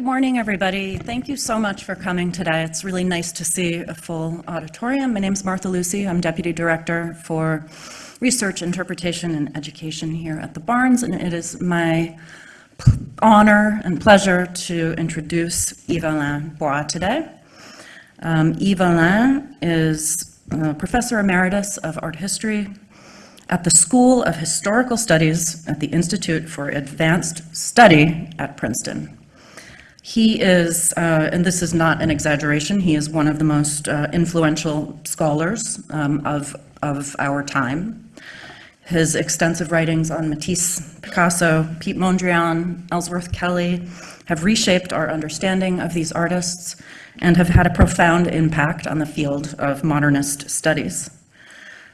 Good morning, everybody. Thank you so much for coming today. It's really nice to see a full auditorium. My name is Martha Lucy. I'm Deputy Director for Research, Interpretation, and Education here at the Barnes, and it is my honor and pleasure to introduce Yves-Alain Bois today. Um, Yves-Alain is Professor Emeritus of Art History at the School of Historical Studies at the Institute for Advanced Study at Princeton. He is, uh, and this is not an exaggeration, he is one of the most uh, influential scholars um, of, of our time. His extensive writings on Matisse, Picasso, Piet Mondrian, Ellsworth Kelly have reshaped our understanding of these artists and have had a profound impact on the field of modernist studies.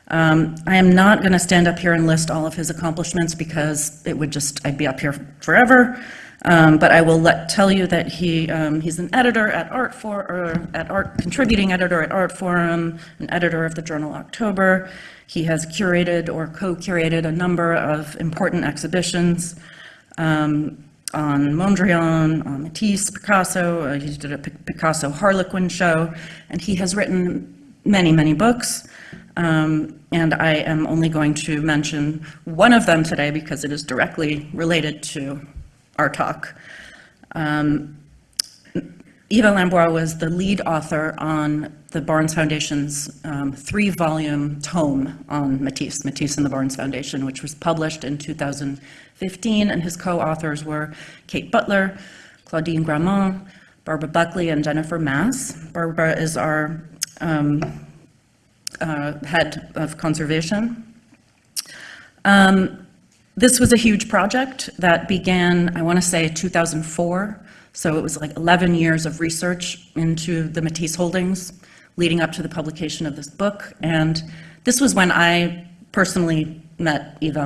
Um, I am not going to stand up here and list all of his accomplishments because it would just, I'd be up here forever. Um, but I will let, tell you that he, um, he's an editor at Art for, or at Art, contributing editor at Artforum, an editor of the journal October. He has curated or co-curated a number of important exhibitions um, on Mondrian, on Matisse, Picasso. Uh, he did a Picasso Harlequin show, and he has written many, many books. Um, and I am only going to mention one of them today because it is directly related to our talk. Um, Yves-Alain Bois was the lead author on the Barnes Foundation's um, three-volume tome on Matisse, Matisse and the Barnes Foundation, which was published in 2015, and his co-authors were Kate Butler, Claudine Grammont, Barbara Buckley, and Jennifer Mass. Barbara is our um, uh, head of conservation. Um, this was a huge project that began, I want to say 2004. So it was like 11 years of research into the Matisse holdings leading up to the publication of this book. And this was when I personally met Yves.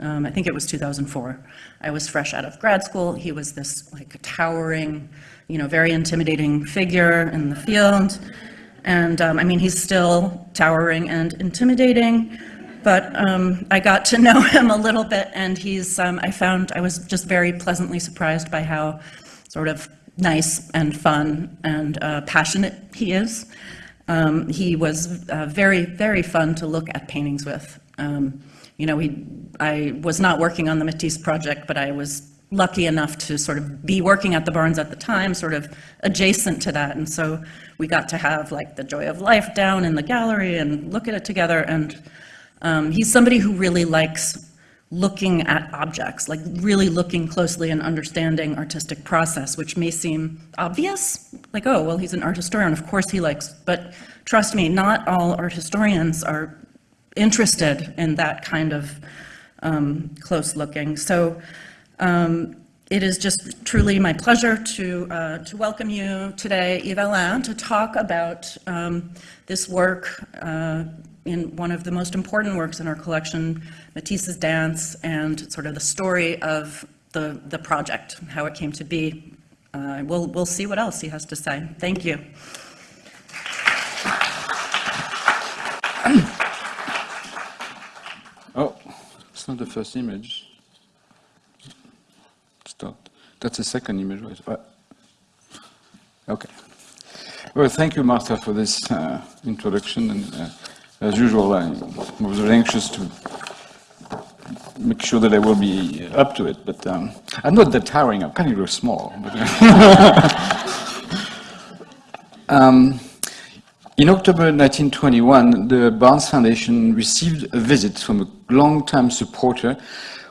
Um, I think it was 2004. I was fresh out of grad school. He was this like towering, you know, very intimidating figure in the field. And um, I mean, he's still towering and intimidating but um, I got to know him a little bit and he's, um, I found, I was just very pleasantly surprised by how sort of nice and fun and uh, passionate he is. Um, he was uh, very, very fun to look at paintings with. Um, you know, he, I was not working on the Matisse project, but I was lucky enough to sort of be working at the Barnes at the time, sort of adjacent to that. And so we got to have like the joy of life down in the gallery and look at it together. And um, he's somebody who really likes looking at objects, like really looking closely and understanding artistic process, which may seem obvious, like, oh, well, he's an art historian, of course he likes, but trust me, not all art historians are interested in that kind of um, close looking. So um, it is just truly my pleasure to, uh, to welcome you today, Yves Alain, to talk about um, this work uh, in one of the most important works in our collection, Matisse's Dance, and sort of the story of the, the project, how it came to be. Uh, we'll, we'll see what else he has to say. Thank you. Oh, it's not the first image. Start. That's the second image, right? Okay. Well, thank you, Martha, for this uh, introduction. And uh, as usual, I was very anxious to make sure that I will be up to it, but um, I'm not that towering, I'm kind of small. um, in October 1921, the Barnes Foundation received a visit from a long-time supporter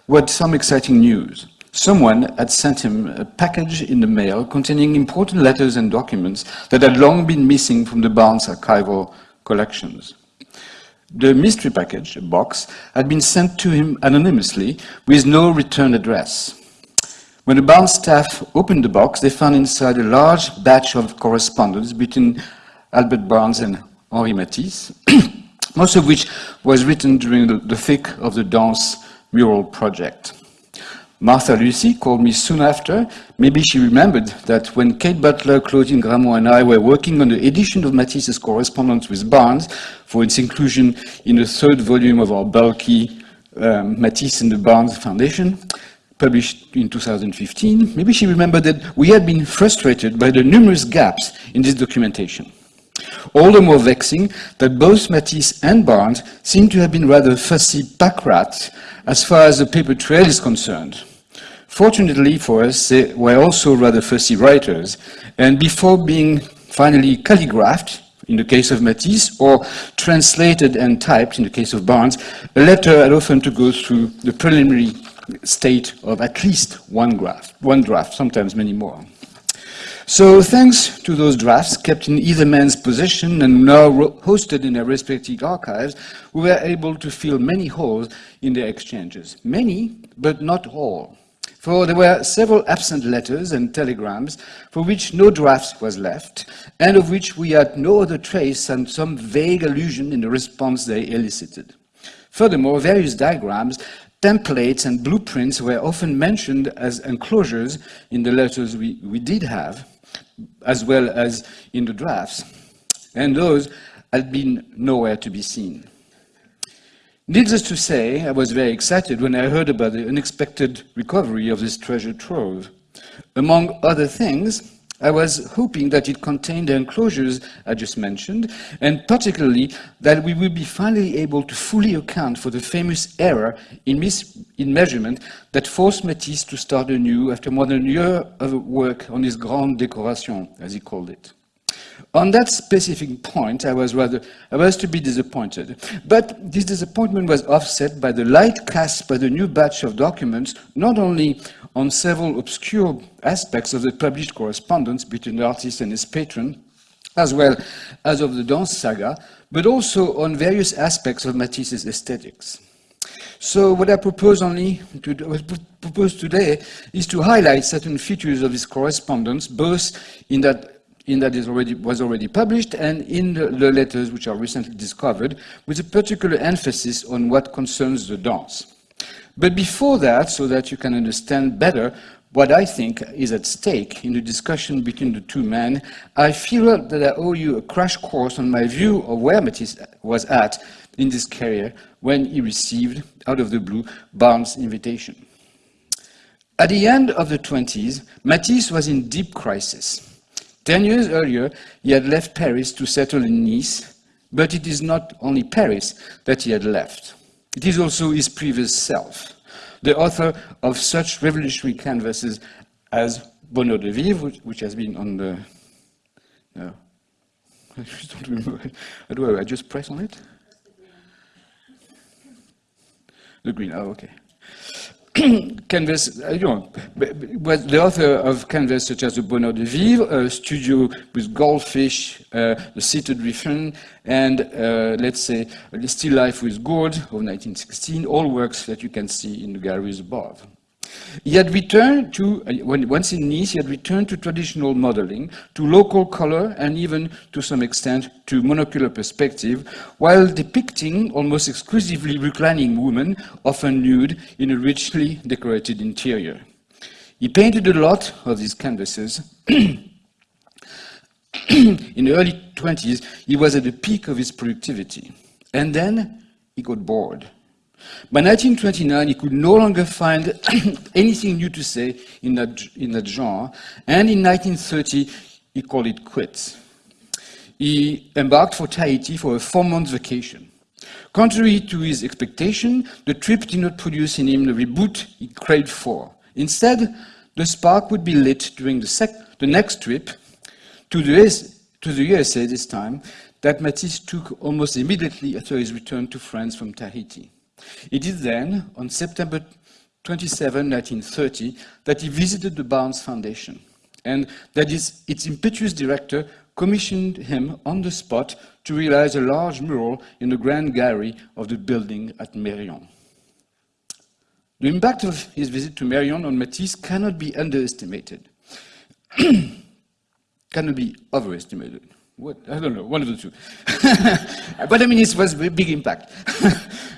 who had some exciting news. Someone had sent him a package in the mail containing important letters and documents that had long been missing from the Barnes archival collections. The mystery package, a box, had been sent to him anonymously with no return address. When the Barnes staff opened the box, they found inside a large batch of correspondence between Albert Barnes and Henri Matisse, most of which was written during the, the thick of the Dance mural project. Martha Lucy called me soon after. Maybe she remembered that when Kate Butler, Claudine Grammont and I were working on the edition of Matisse's correspondence with Barnes for its inclusion in the third volume of our bulky um, Matisse and the Barnes Foundation, published in 2015, maybe she remembered that we had been frustrated by the numerous gaps in this documentation. All the more vexing that both Matisse and Barnes seem to have been rather fussy pack rats as far as the paper trail is concerned. Fortunately for us, they were also rather fussy writers, and before being finally calligraphed, in the case of Matisse, or translated and typed in the case of Barnes, a letter had often to go through the preliminary state of at least one draft, one draft, sometimes many more. So thanks to those drafts kept in either man's possession and now hosted in their respective archives, we were able to fill many holes in their exchanges. Many, but not all. For there were several absent letters and telegrams for which no draft was left, and of which we had no other trace than some vague allusion in the response they elicited. Furthermore, various diagrams templates and blueprints were often mentioned as enclosures in the letters we, we did have, as well as in the drafts, and those had been nowhere to be seen. Needless to say, I was very excited when I heard about the unexpected recovery of this treasure trove. Among other things, I was hoping that it contained the enclosures I just mentioned, and particularly that we would be finally able to fully account for the famous error in, in measurement that forced Matisse to start anew after more than a year of work on his grande décoration, as he called it. On that specific point, I was rather, I was to be disappointed. But this disappointment was offset by the light cast by the new batch of documents, not only on several obscure aspects of the published correspondence between the artist and his patron, as well as of the dance saga, but also on various aspects of Matisse's aesthetics. So what I propose only to propose today is to highlight certain features of this correspondence, both in that in that it already, was already published and in the, the letters which are recently discovered, with a particular emphasis on what concerns the dance. But before that, so that you can understand better what I think is at stake in the discussion between the two men, I feel that I owe you a crash course on my view of where Matisse was at in this career when he received, out of the blue, Barnes' invitation. At the end of the 20s, Matisse was in deep crisis. Ten years earlier, he had left Paris to settle in Nice, but it is not only Paris that he had left. It is also his previous self, the author of such revolutionary canvases as Bonheur de Vivre, which, which has been on the... No, I just don't remember. Do I just press on it? The green, oh, okay. canvas, uh, you know, was the author of canvas such as the Bonheur de Vivre, a studio with goldfish, uh, the seated Riffian, and uh, let's say Still Life with Gourd of 1916, all works that you can see in the galleries above. He had returned to, once in Nice, he had returned to traditional modeling, to local color, and even to some extent to monocular perspective, while depicting almost exclusively reclining women, often nude, in a richly decorated interior. He painted a lot of these canvases. in the early 20s, he was at the peak of his productivity. And then he got bored. By 1929, he could no longer find anything new to say in that, in that genre, and in 1930, he called it quits. He embarked for Tahiti for a four-month vacation. Contrary to his expectation, the trip did not produce in him the reboot he craved for. Instead, the spark would be lit during the, the next trip to the, to the USA this time, that Matisse took almost immediately after his return to France from Tahiti. It is then, on September 27, 1930, that he visited the Barnes Foundation, and that is, its impetuous director commissioned him on the spot to realize a large mural in the grand gallery of the building at Mérion. The impact of his visit to Mérion on Matisse cannot be underestimated, cannot be overestimated. What? I don't know, one of the two. but I mean, it was a big impact.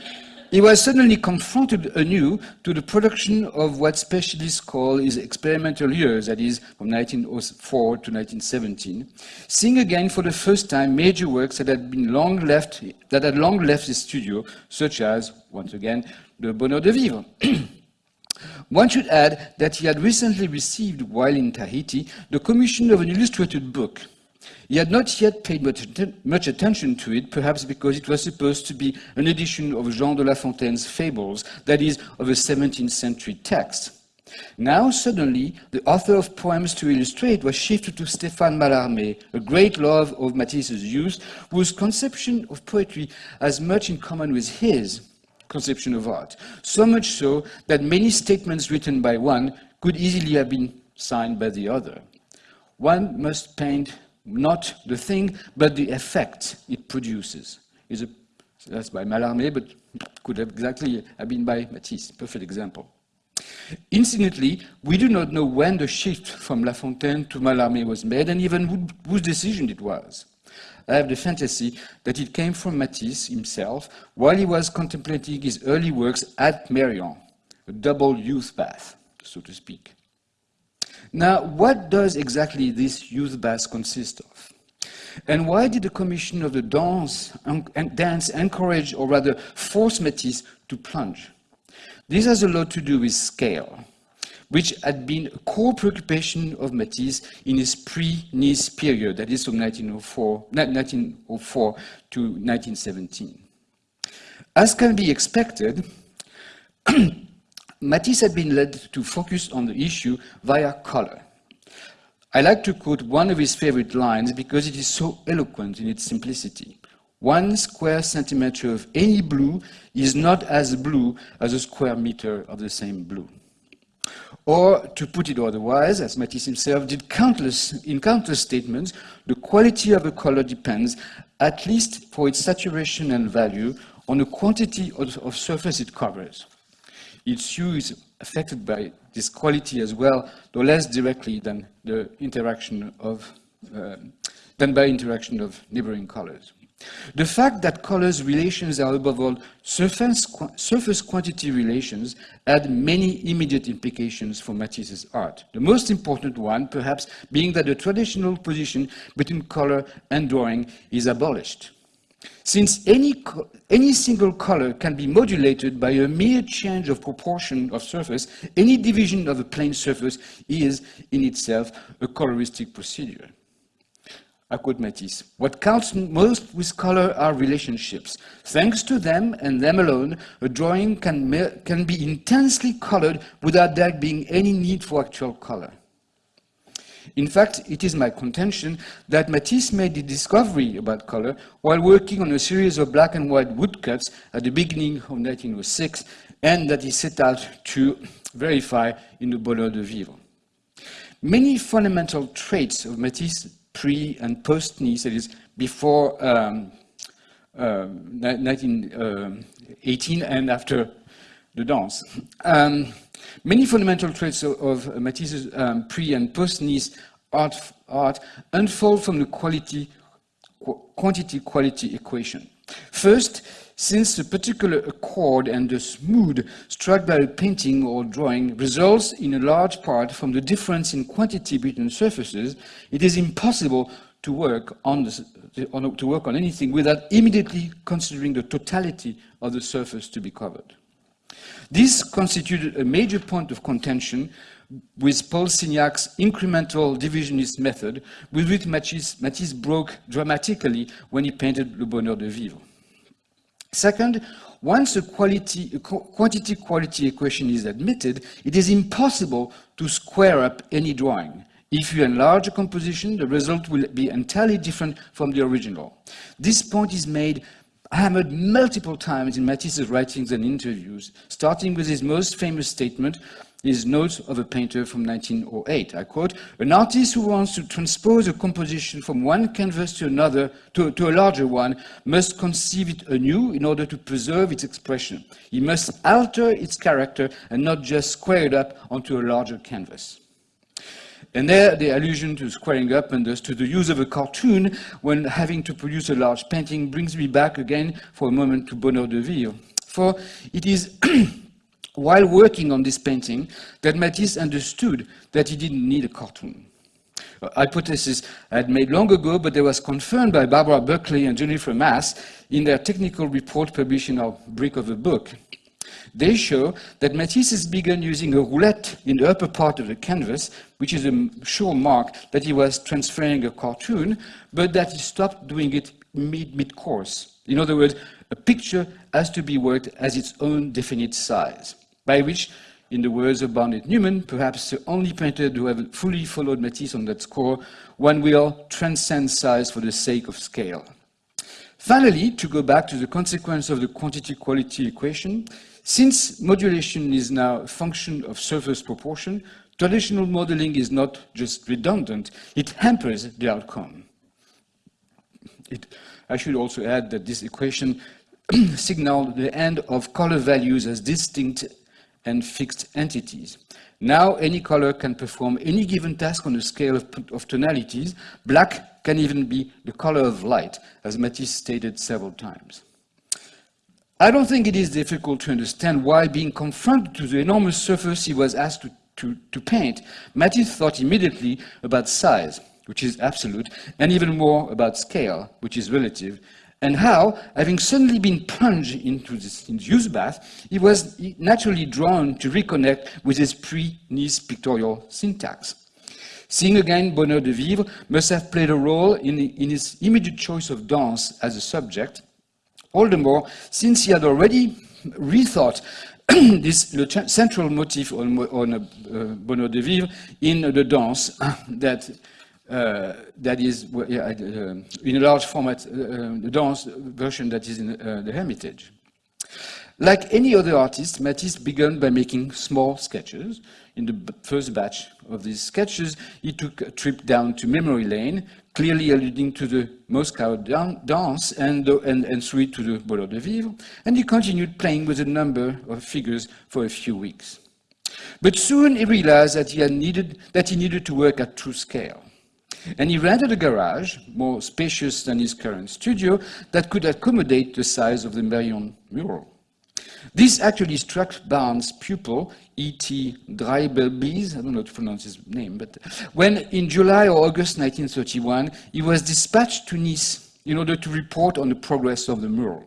he was suddenly confronted anew to the production of what specialists call his experimental years, that is, from 1904 to 1917, seeing again for the first time major works that had been long left, that had long left his studio, such as, once again, the Bonheur de Vivre. One should add that he had recently received, while in Tahiti, the commission of an illustrated book. He had not yet paid much, much, attention to it, perhaps because it was supposed to be an edition of Jean de La Fontaine's Fables, that is, of a 17th century text. Now, suddenly, the author of Poems to Illustrate was shifted to Stéphane Mallarmé, a great love of Matisse's youth, whose conception of poetry has much in common with his conception of art. So much so that many statements written by one could easily have been signed by the other. One must paint not the thing, but the effect it produces. Is a, that's by Mallarmé, but could have exactly have been by Matisse. Perfect example. Incidentally, we do not know when the shift from La Fontaine to Mallarmé was made and even who, whose decision it was. I have the fantasy that it came from Matisse himself while he was contemplating his early works at Mérion, a double youth bath, so to speak. Now, what does exactly this youth bath consist of? And why did the Commission of the Dance, dance encourage, or rather force Matisse to plunge? This has a lot to do with scale, which had been a core preoccupation of Matisse in his pre-Nice period, that is from 1904, 1904 to 1917. As can be expected, Matisse had been led to focus on the issue via color. I like to quote one of his favorite lines because it is so eloquent in its simplicity. One square centimeter of any blue is not as blue as a square meter of the same blue. Or, to put it otherwise, as Matisse himself did countless, in countless statements, the quality of a color depends, at least for its saturation and value, on the quantity of, of surface it covers. Its hue is affected by this quality as well, though less directly than the interaction of, uh, than by interaction of neighboring colors. The fact that colors relations are above all surface, surface quantity relations had many immediate implications for Matisse's art. The most important one, perhaps, being that the traditional position between color and drawing is abolished. Since any, any single color can be modulated by a mere change of proportion of surface, any division of a plane surface is, in itself, a coloristic procedure. I quote Matisse, what counts most with color are relationships. Thanks to them and them alone, a drawing can, can be intensely colored without there being any need for actual color. In fact, it is my contention that Matisse made the discovery about color while working on a series of black and white woodcuts at the beginning of 1906 and that he set out to verify in the Bonheur de Vivre. Many fundamental traits of Matisse pre and post Nice, that is before um, uh, 1918 and after the dance. Um, many fundamental traits of, of Matisse's um, pre and post Nice art, art unfold from the quality, qu quantity quality equation. First, since a particular accord and the mood struck by a painting or drawing results in a large part from the difference in quantity between surfaces, it is impossible to work on, this, on, to work on anything without immediately considering the totality of the surface to be covered. This constituted a major point of contention with Paul Signac's incremental divisionist method, with which Matisse, Matisse broke dramatically when he painted Le Bonheur de Vivre. Second, once a quality, a quantity-quality equation is admitted, it is impossible to square up any drawing. If you enlarge a composition, the result will be entirely different from the original. This point is made hammered multiple times in Matisse's writings and interviews, starting with his most famous statement, his notes of a painter from 1908. I quote, an artist who wants to transpose a composition from one canvas to another, to, to a larger one, must conceive it anew in order to preserve its expression. He must alter its character and not just square it up onto a larger canvas. And there, the allusion to squaring up and thus to the use of a cartoon when having to produce a large painting brings me back again for a moment to Bonheur de Vivre. For it is while working on this painting that Matisse understood that he didn't need a cartoon. A hypothesis I had made long ago, but that was confirmed by Barbara Buckley and Jennifer Mass in their technical report published in our brick of a book. They show that Matisse has begun using a roulette in the upper part of the canvas, which is a sure mark that he was transferring a cartoon, but that he stopped doing it mid, mid-course. In other words, a picture has to be worked as its own definite size, by which, in the words of Barnett Newman, perhaps the only painter to have fully followed Matisse on that score, one will transcend size for the sake of scale. Finally, to go back to the consequence of the quantity-quality equation, since modulation is now a function of surface proportion, traditional modeling is not just redundant, it hampers the outcome. It, I should also add that this equation signaled the end of color values as distinct and fixed entities. Now any color can perform any given task on a scale of, of, tonalities. Black can even be the color of light, as Matisse stated several times. I don't think it is difficult to understand why being confronted to the enormous surface he was asked to, to, to paint, Matisse thought immediately about size, which is absolute, and even more about scale, which is relative, and how, having suddenly been plunged into this induced bath, he was naturally drawn to reconnect with his pre-Nice pictorial syntax. Seeing again Bonheur de Vivre must have played a role in, in his immediate choice of dance as a subject, all the more since he had already rethought this central motif on, on uh, Bonheur de Vivre in the dance that uh, that is uh, in a large format, uh, the dance version that is in uh, the Hermitage. Like any other artist, Matisse began by making small sketches. In the first batch of these sketches, he took a trip down to memory lane, clearly alluding to the Moscow dance and, and, and through to the Bonheur de Vivre, and he continued playing with a number of figures for a few weeks. But soon he realized that he, needed, that he needed to work at true scale. And he rented a garage, more spacious than his current studio, that could accommodate the size of the Merion mural. This actually struck Barnes' pupil, E.T. Dreibelbes, I don't know how to pronounce his name, but when in July or August 1931, he was dispatched to Nice in order to report on the progress of the mural.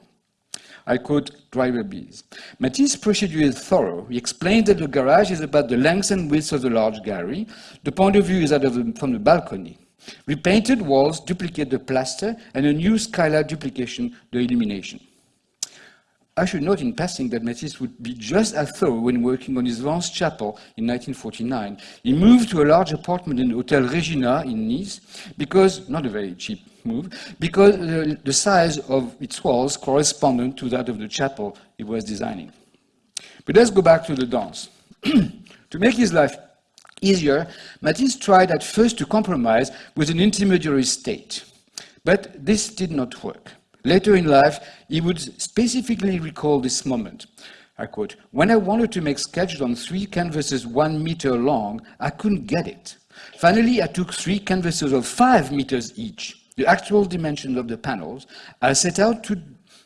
I quote Dreibelbes. Matisse's procedure is thorough. He explained that the garage is about the length and width of the large gallery. The point of view is that of the, from the balcony. Repainted walls duplicate the plaster, and a new skylight duplication the illumination. I should note in passing that Matisse would be just as thorough when working on his Vence chapel in 1949. He moved to a large apartment in Hotel Regina in Nice because, not a very cheap move, because the size of its walls corresponded to that of the chapel he was designing. But let's go back to the dance. to make his life easier, Matisse tried at first to compromise with an intermediary state. But this did not work. Later in life, he would specifically recall this moment. I quote, when I wanted to make sketches on three canvases one meter long, I couldn't get it. Finally, I took three canvases of five meters each, the actual dimensions of the panels. I set out to,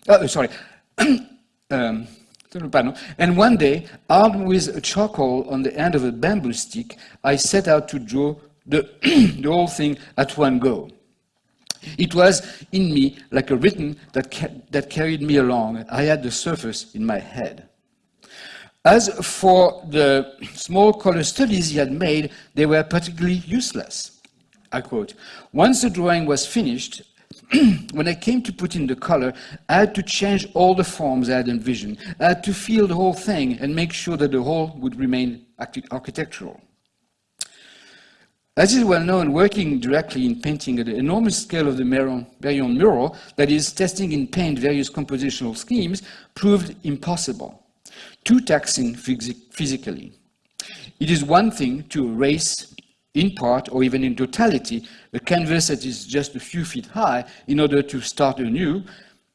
oh, sorry, um, and one day, armed with a charcoal on the end of a bamboo stick, I set out to draw the, the whole thing at one go. It was in me like a rhythm that, ca that carried me along. I had the surface in my head. As for the small color studies he had made, they were particularly useless. I quote, once the drawing was finished, when I came to put in the color, I had to change all the forms I had envisioned. I had to feel the whole thing and make sure that the whole would remain architectural. As is well known, working directly in painting at the enormous scale of the Merion mural, that is, testing in paint various compositional schemes, proved impossible, too taxing physically. It is one thing to erase in part or even in totality a canvas that is just a few feet high in order to start anew.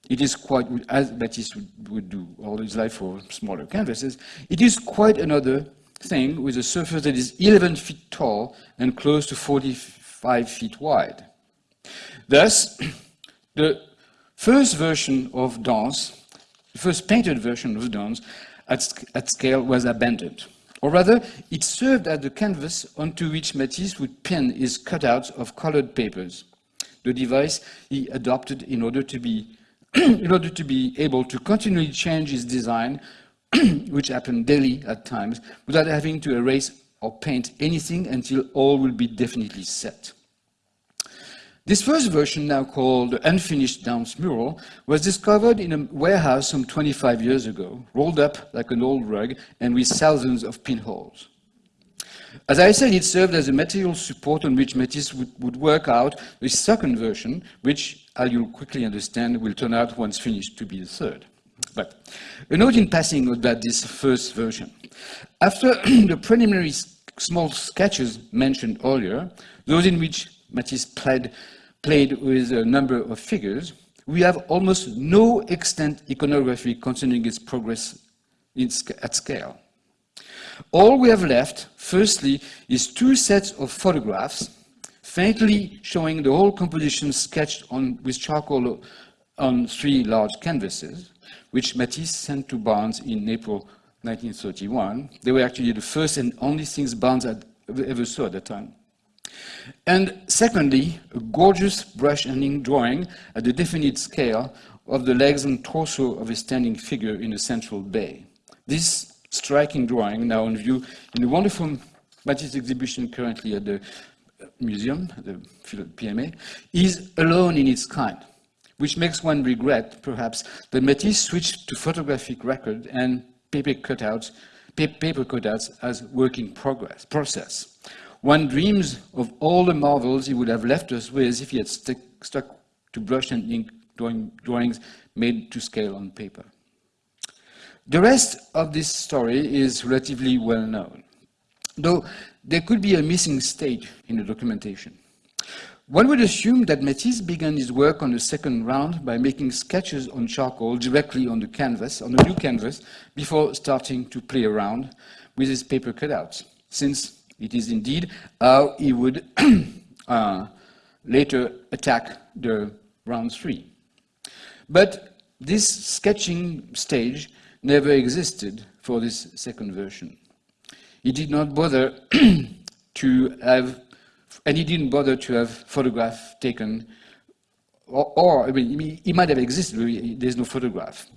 It is quite, as Matisse would, would do all his life for smaller canvases, it is quite another thing with a surface that is 11 feet tall and close to 45 feet wide. Thus, the first version of Dance, the first painted version of Dance at, at scale was abandoned. Or rather, it served as the canvas onto which Matisse would pin his cutouts of colored papers, the device he adopted in order to be, in order to be able to continually change his design which happen daily at times, without having to erase or paint anything until all will be definitely set. This first version, now called the Unfinished Dance Mural, was discovered in a warehouse some 25 years ago, rolled up like an old rug and with thousands of pinholes. As I said, it served as a material support on which Matisse would, would work out the second version, which, as you'll quickly understand, will turn out once finished to be the third. But a note in passing about this first version. After the preliminary small sketches mentioned earlier, those in which Matisse played, played with a number of figures, we have almost no extant iconography concerning its progress at scale. All we have left, firstly, is two sets of photographs, faintly showing the whole composition sketched on, with charcoal on three large canvases, which Matisse sent to Barnes in April 1931. They were actually the first and only things Barnes had ever saw at the time. And secondly, a gorgeous brush and ink drawing at the definite scale of the legs and torso of a standing figure in a central bay. This striking drawing, now on view in the wonderful Matisse exhibition currently at the uh, museum, the PMA, is alone in its kind, which makes one regret, perhaps, that Matisse switched to photographic record and paper cutouts, paper cutouts as working progress, process. One dreams of all the marvels he would have left us with if he had stick, stuck to brush and ink drawing, drawings made to scale on paper. The rest of this story is relatively well known, though there could be a missing stage in the documentation. One would assume that Matisse began his work on the second round by making sketches on charcoal directly on the canvas, on the new canvas, before starting to play around with his paper cutouts, since it is indeed how he would uh, later attack the round three. But this sketching stage never existed for this second version. He did not bother to have, and he didn't bother to have photograph taken, or, or I mean, he might have existed, but there's no photograph.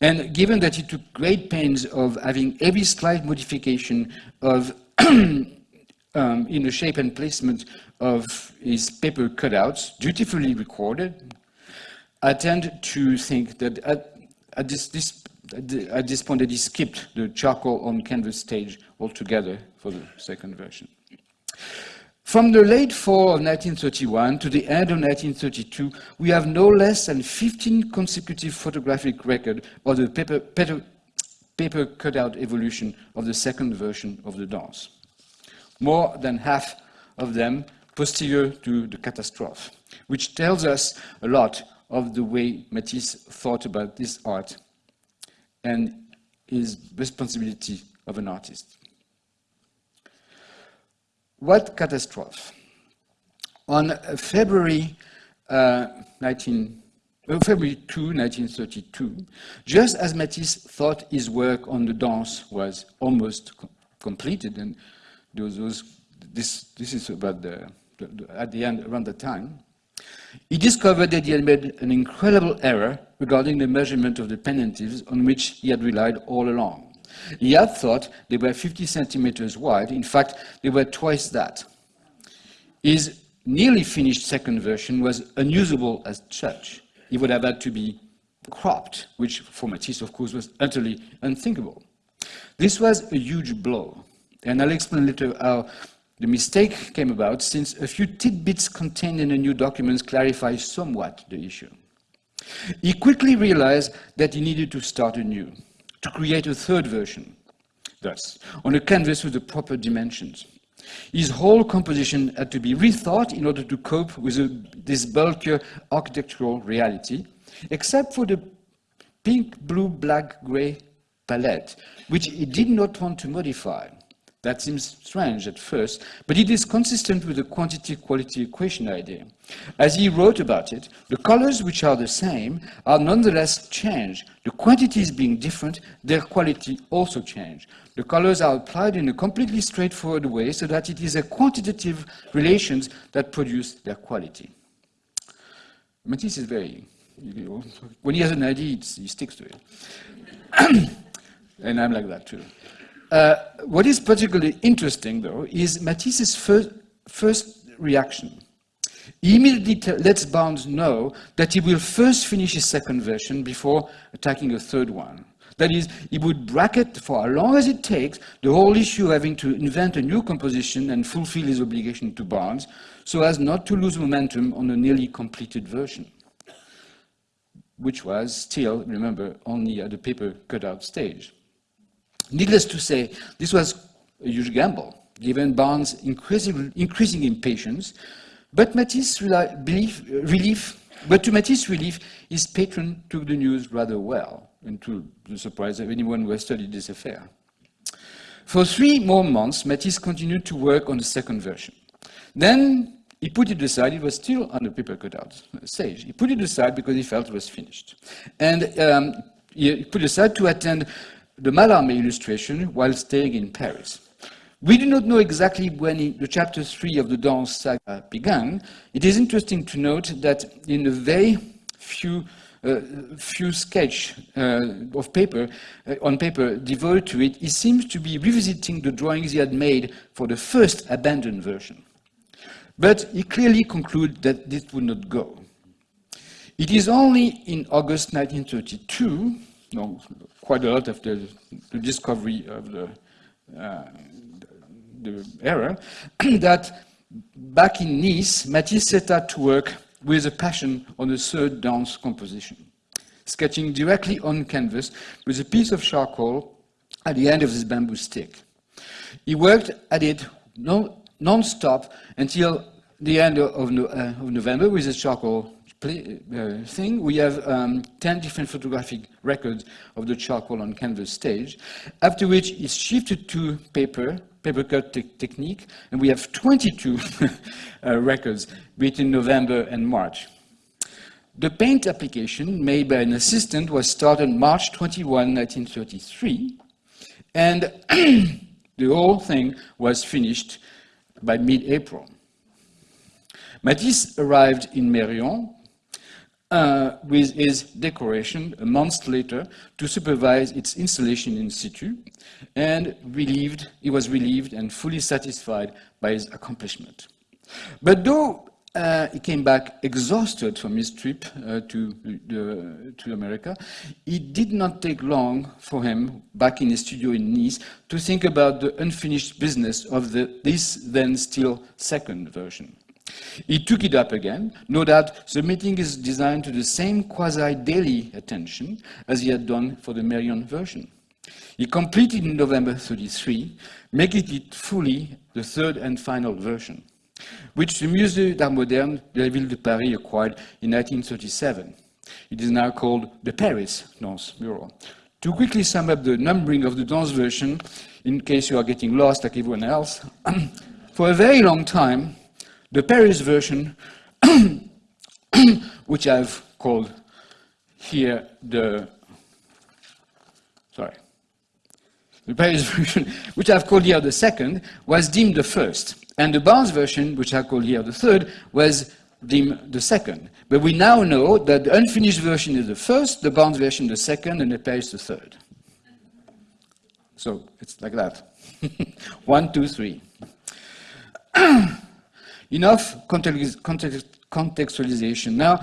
And given that he took great pains of having every slight modification of um, in the shape and placement of his paper cutouts, dutifully recorded, I tend to think that at, at this, this, at this point that he skipped the charcoal on canvas stage altogether for the second version. From the late fall of 1931 to the end of 1932, we have no less than 15 consecutive photographic records of the paper, paper, paper cutout evolution of the second version of the dance more than half of them posterior to the catastrophe, which tells us a lot of the way Matisse thought about this art and his responsibility of an artist. What catastrophe? On February uh, 19, uh, February 2, 1932, just as Matisse thought his work on the dance was almost co completed and those, this, this is about the, the, the, at the end, around the time, he discovered that he had made an incredible error regarding the measurement of the pendentifs on which he had relied all along. He had thought they were 50 centimeters wide. In fact, they were twice that. His nearly finished second version was unusable as such. He would have had to be cropped, which for Matisse, of course, was utterly unthinkable. This was a huge blow. And I'll explain later how the mistake came about, since a few tidbits contained in the new documents clarify somewhat the issue. He quickly realized that he needed to start anew, to create a third version, thus, on a canvas with the proper dimensions. His whole composition had to be rethought in order to cope with a, this bulkier architectural reality, except for the pink, blue, black, gray palette, which he did not want to modify. That seems strange at first, but it is consistent with the quantity-quality equation idea. As he wrote about it, the colors which are the same are nonetheless changed. The quantities being different, their quality also change. The colors are applied in a completely straightforward way so that it is a quantitative relations that produce their quality. Matisse is very, when he has an idea, he sticks to it. and I'm like that too. Uh, what is particularly interesting, though, is Matisse's first, first reaction. He immediately lets Barnes know that he will first finish his second version before attacking a third one. That is, he would bracket for as long as it takes the whole issue of having to invent a new composition and fulfill his obligation to Barnes so as not to lose momentum on a nearly completed version, which was still, remember, only at the paper cutout stage. Needless to say, this was a huge gamble, given Barnes' increasing, increasing impatience, but Matisse' belief, relief, but to Matisse's relief, his patron took the news rather well, and to the surprise of anyone who has studied this affair. For three more months, Matisse continued to work on the second version. Then he put it aside, it was still on the paper cutout stage. He put it aside because he felt it was finished. And um, he put it aside to attend the Mallarmé illustration while staying in Paris. We do not know exactly when the chapter three of the Dance saga began. It is interesting to note that in a very few uh, few sketch uh, of paper uh, on paper devoted to it, he seems to be revisiting the drawings he had made for the first abandoned version. But he clearly concluded that this would not go. It is only in August 1932 no, quite a lot after the discovery of the, uh, the error, that back in Nice, Matisse set out to work with a passion on a third dance composition, sketching directly on canvas with a piece of charcoal at the end of his bamboo stick. He worked at it non-stop until the end of, uh, of November with his charcoal uh, thing, we have um, 10 different photographic records of the charcoal on canvas stage, after which it's shifted to paper, paper cut te technique, and we have 22 uh, records between November and March. The paint application made by an assistant was started March 21, 1933, and the whole thing was finished by mid-April. Matisse arrived in Mérion uh, with his decoration a month later to supervise its installation in situ, and relieved, he was relieved and fully satisfied by his accomplishment. But though uh, he came back exhausted from his trip uh, to, to America, it did not take long for him, back in his studio in Nice, to think about the unfinished business of the, this then still second version. He took it up again, no doubt submitting his design to the same quasi-daily attention as he had done for the Mérion version. He completed in November 33, making it fully the third and final version, which the Musée d'Art Moderne de la Ville de Paris acquired in 1937. It is now called the Paris Dance Mural. To quickly sum up the numbering of the dance version, in case you are getting lost like everyone else, for a very long time, the Paris version, which I've called here the, sorry, the Paris version, which I've called here the second, was deemed the first. And the Barnes version, which I call here the third, was deemed the second. But we now know that the unfinished version is the first, the Barnes version the second, and the Paris the third. So it's like that. One, two, three. Enough contextualization. Now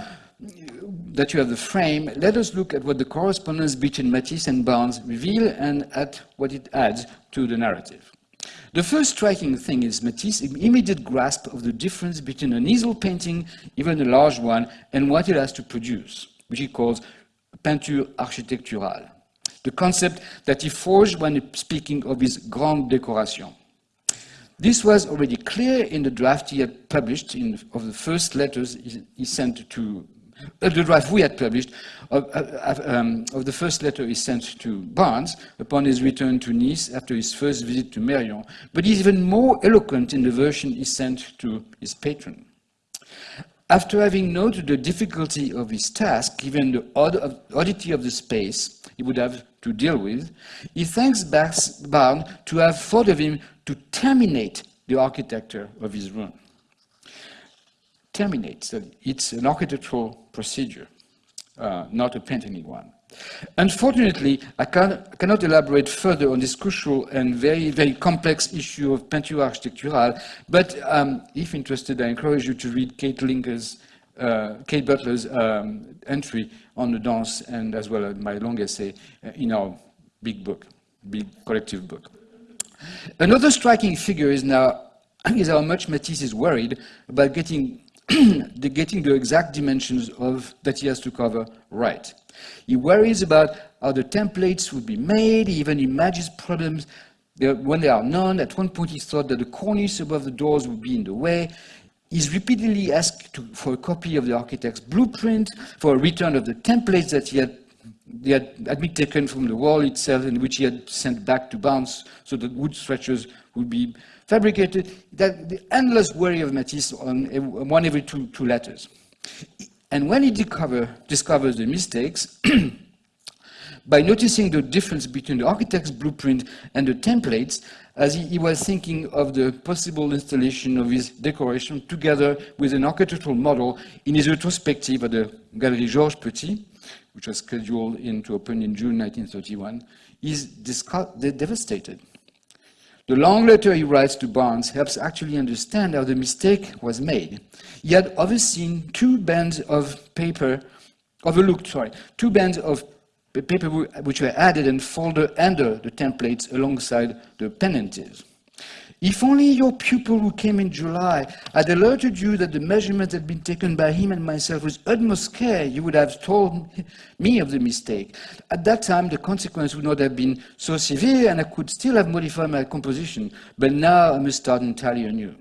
that you have the frame, let us look at what the correspondence between Matisse and Barnes reveal and at what it adds to the narrative. The first striking thing is Matisse's immediate grasp of the difference between an easel painting, even a large one, and what it has to produce, which he calls peinture architecturale, the concept that he forged when speaking of his grande décoration. This was already clear in the draft he had published in, of the first letters he, sent to, uh, the draft we had published of, uh, um, of, the first letter he sent to Barnes upon his return to Nice after his first visit to Mérion, but he's even more eloquent in the version he sent to his patron. After having noted the difficulty of his task, given the odd oddity of the space he would have to deal with, he thanks Barnes to have thought of him to terminate the architecture of his room. Terminate, so it's an architectural procedure, uh, not a painting one. Unfortunately, I, can, cannot elaborate further on this crucial and very, very complex issue of peinture architecturale, but um, if interested, I encourage you to read Kate Linker's, uh, Kate Butler's um, entry on the dance and as well as my long essay uh, in our big book, big collective book. Another striking figure is now is how much Matisse is worried about getting the, getting the exact dimensions of that he has to cover right. He worries about how the templates would be made, he even imagines problems when there are none. At one point he thought that the cornice above the doors would be in the way. He's repeatedly asked to, for a copy of the architect's blueprint, for a return of the templates that he had, he had, had been taken from the wall itself and which he had sent back to Barnes so that wood stretchers would be fabricated. That the endless worry of Matisse on one every two, two letters. And when he discover, discovers the mistakes, by noticing the difference between the architect's blueprint and the templates, as he, he, was thinking of the possible installation of his decoration together with an architectural model in his retrospective at the Galerie Georges Petit, which was scheduled in, to open in June 1931, is devastated. The long letter he writes to Barnes helps actually understand how the mistake was made. He had overseen two bands of paper, overlooked, sorry, two bands of paper which were added and folded under the templates alongside the penances. If only your pupil who came in July had alerted you that the measurement had been taken by him and myself with utmost care, you would have told me of the mistake. At that time, the consequence would not have been so severe and I could still have modified my composition, but now I must start entirely anew.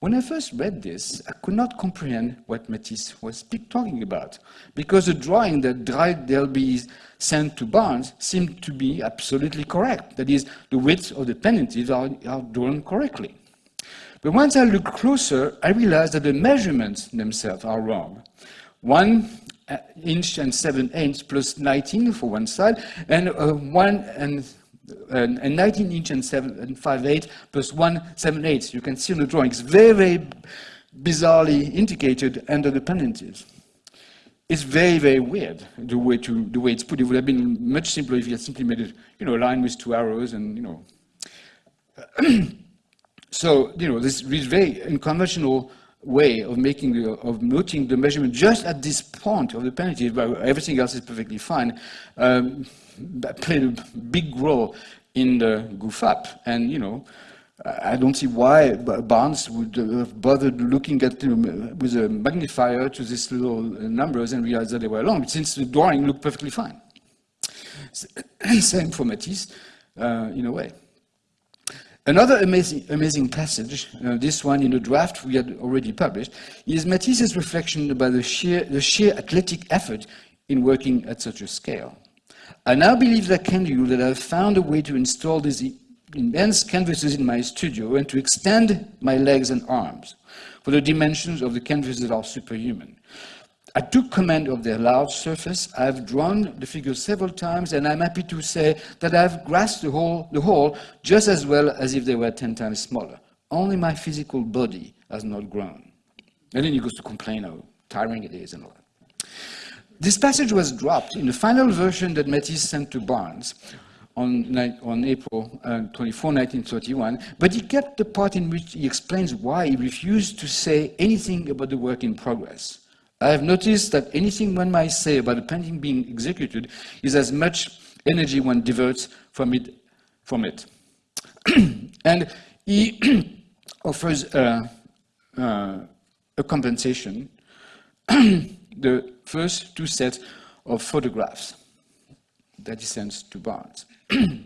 When I first read this, I could not comprehend what Matisse was talking about, because the drawing that Delby sent to Barnes seemed to be absolutely correct. That is, the width of the penances are, are drawn correctly. But once I looked closer, I realized that the measurements themselves are wrong. One uh, inch and seven eighths plus 19 for one side, and uh, one and and, 19 inch and, seven, and 5 8 plus 1 7 8. You can see on the drawing, it's very, very bizarrely indicated under the penances. It's very, very weird the way to the way it's put. It would have been much simpler if you had simply made it, you know, a line with two arrows and you know. so you know, this is very unconventional way of making the, of noting the measurement just at this point of the penalty, but everything else is perfectly fine. Um, played a big role in the goof up. And, you know, I don't see why Barnes would have bothered looking at them with a magnifier to these little numbers and realize that they were wrong, since the drawing looked perfectly fine. Same for Matisse, uh, in a way. Another amazing, amazing passage, uh, this one in a draft we had already published, is Matisse's reflection about the sheer, the sheer athletic effort in working at such a scale. I now believe that can you that I've found a way to install these immense canvases in my studio and to extend my legs and arms, for the dimensions of the canvases that are superhuman. I took command of their large surface. I've drawn the figures several times, and I'm happy to say that I've grasped the whole, the whole just as well as if they were 10 times smaller. Only my physical body has not grown. And then he goes to complain how tiring it is and all that. This passage was dropped in the final version that Matisse sent to Barnes on, on April uh, 24, 1931, but he kept the part in which he explains why he refused to say anything about the work in progress. I have noticed that anything one might say about a painting being executed is as much energy one diverts from it. From it. and he offers a, uh, a compensation the first two sets of photographs that he sends to Barnes. the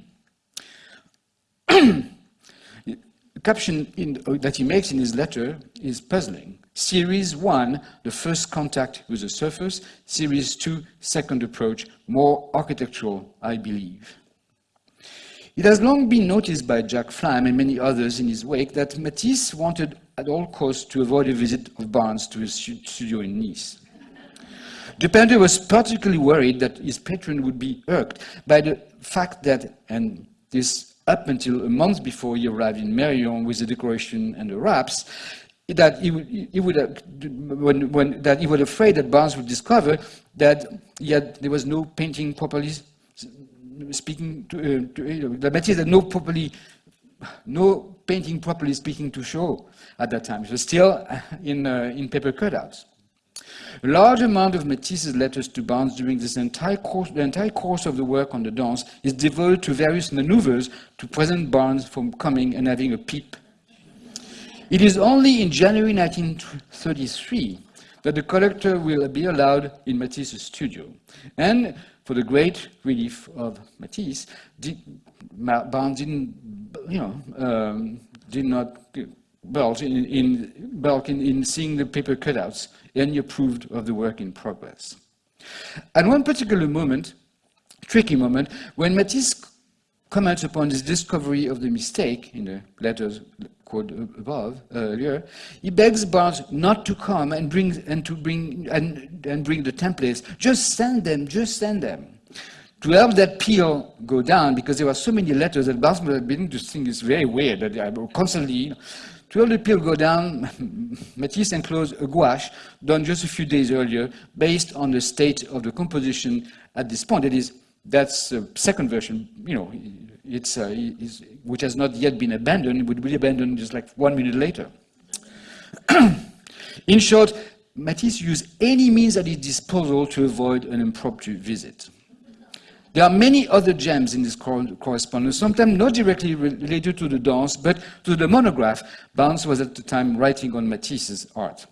caption in, that he makes in his letter is puzzling. Series 1, the first contact with the surface. Series 2, second approach, more architectural, I believe. It has long been noticed by Jack Flam and many others in his wake that Matisse wanted at all costs to avoid a visit of Barnes to his studio in Nice. Dupenter was particularly worried that his patron would be irked by the fact that, and this up until a month before he arrived in Merion with the decoration and the wraps, that he would, he would have, when, when, that he was afraid that Barnes would discover that yet there was no painting properly speaking to, uh, to know, that Matisse had no properly, no painting properly speaking to show at that time. It was still in, uh, in paper cutouts. A large amount of Matisse's letters to Barnes during this entire course, the entire course of the work on the dance is devoted to various maneuvers to prevent Barnes from coming and having a peep. It is only in January 1933 that the collector will be allowed in Matisse's studio. And for the great relief of Matisse, Barnes didn't, you know, um, did not bulge in, in, bulk in, in seeing the paper cutouts and he approved of the work in progress. At one particular moment, tricky moment, when Matisse comments upon his discovery of the mistake in the letters quoted above uh, earlier, he begs Barnes not to come and bring and to bring and, and bring the templates. Just send them, just send them. To help that peel go down, because there were so many letters that Barnes was beginning to think it's very weird that I constantly to help the peel go down, Matisse enclosed a gouache done just a few days earlier based on the state of the composition at this point. That is, that's the second version, you know, it's, uh, it's, which has not yet been abandoned, it would be abandoned just like one minute later. In short, Matisse used any means at his disposal to avoid an impromptu visit. There are many other gems in this correspondence, sometimes not directly related to the dance, but to the monograph Barnes was at the time writing on Matisse's art.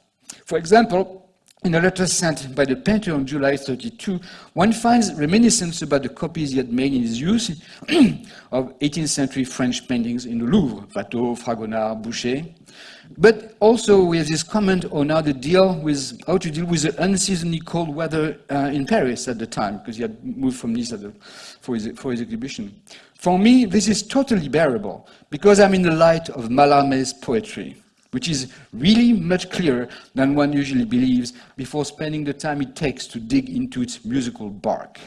For example, in a letter sent by the painter on July 32, one finds reminiscence about the copies he had made in his youth of 18th century French paintings in the Louvre, Watteau, Fragonard, Boucher. But also we have this comment on how to deal with how to deal with the unseasonably cold weather uh, in Paris at the time, because he had moved from Nice the, for, his, for his exhibition. For me, this is totally bearable, because I'm in the light of Mallarmé's poetry which is really much clearer than one usually believes before spending the time it takes to dig into its musical bark.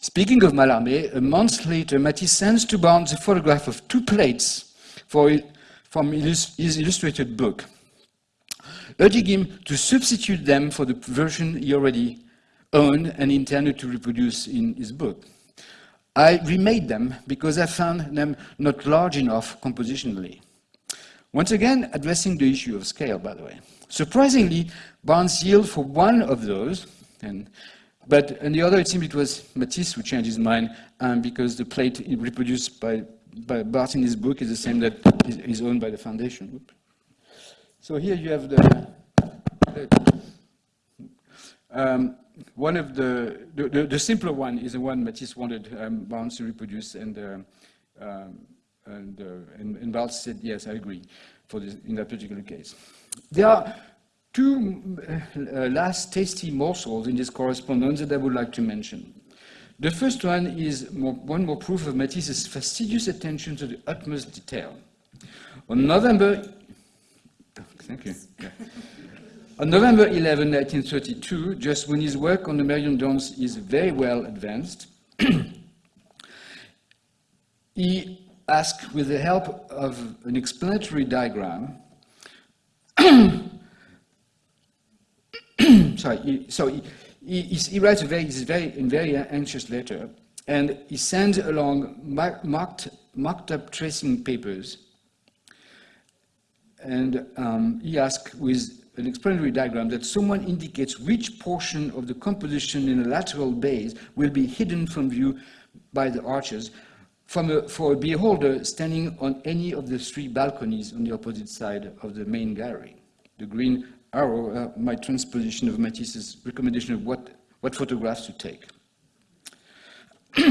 Speaking of Mallarmé, a month later, Matisse sends to Barnes a photograph of two plates for, from his illustrated book, urging him to substitute them for the version he already owned and intended to reproduce in his book. I remade them because I found them not large enough compositionally. Once again, addressing the issue of scale, by the way. Surprisingly, Barnes yielded for one of those, and, but on the other, it seems it was Matisse who changed his mind um, because the plate reproduced by, by Barnes in his book is the same that is, owned by the foundation. So here you have the, um, one of the, the, the, the, simpler one is the one Matisse wanted um, Barnes to reproduce, and uh, um, and, uh, and, and Barnes said, yes, I agree for this, in that particular case. There are two uh, last tasty morsels in this correspondence that I would like to mention. The first one is more, one more proof of Matisse's fastidious attention to the utmost detail. On November, thank you. Yeah. On November 11, 1932, just when his work on the Meridional Dance is very well advanced, he ask with the help of an explanatory diagram. Sorry, so he, he, he, writes a very, very, a very anxious letter, and he sends along marked, marked up tracing papers, and um, he asks with an explanatory diagram that someone indicates which portion of the composition in a lateral base will be hidden from view by the arches a, for a beholder standing on any of the three balconies on the opposite side of the main gallery. The green arrow, uh, my transposition of Matisse's recommendation of what, what photographs to take.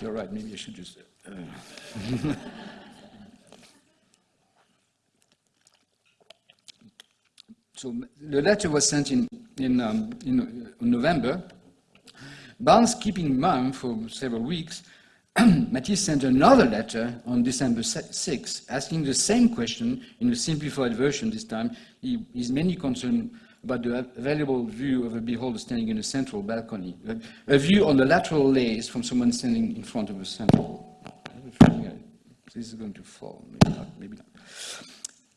You're right, maybe I should just... Uh so the letter was sent in, in, um, in November, Barnes keeping in mind for several weeks, Matisse sent another letter on December 6, asking the same question in a simplified version this time. He is mainly concerned about the available view of a beholder standing in a central balcony, a, view on the lateral lays from someone standing in front of a central. this is going to fall, maybe not, maybe not.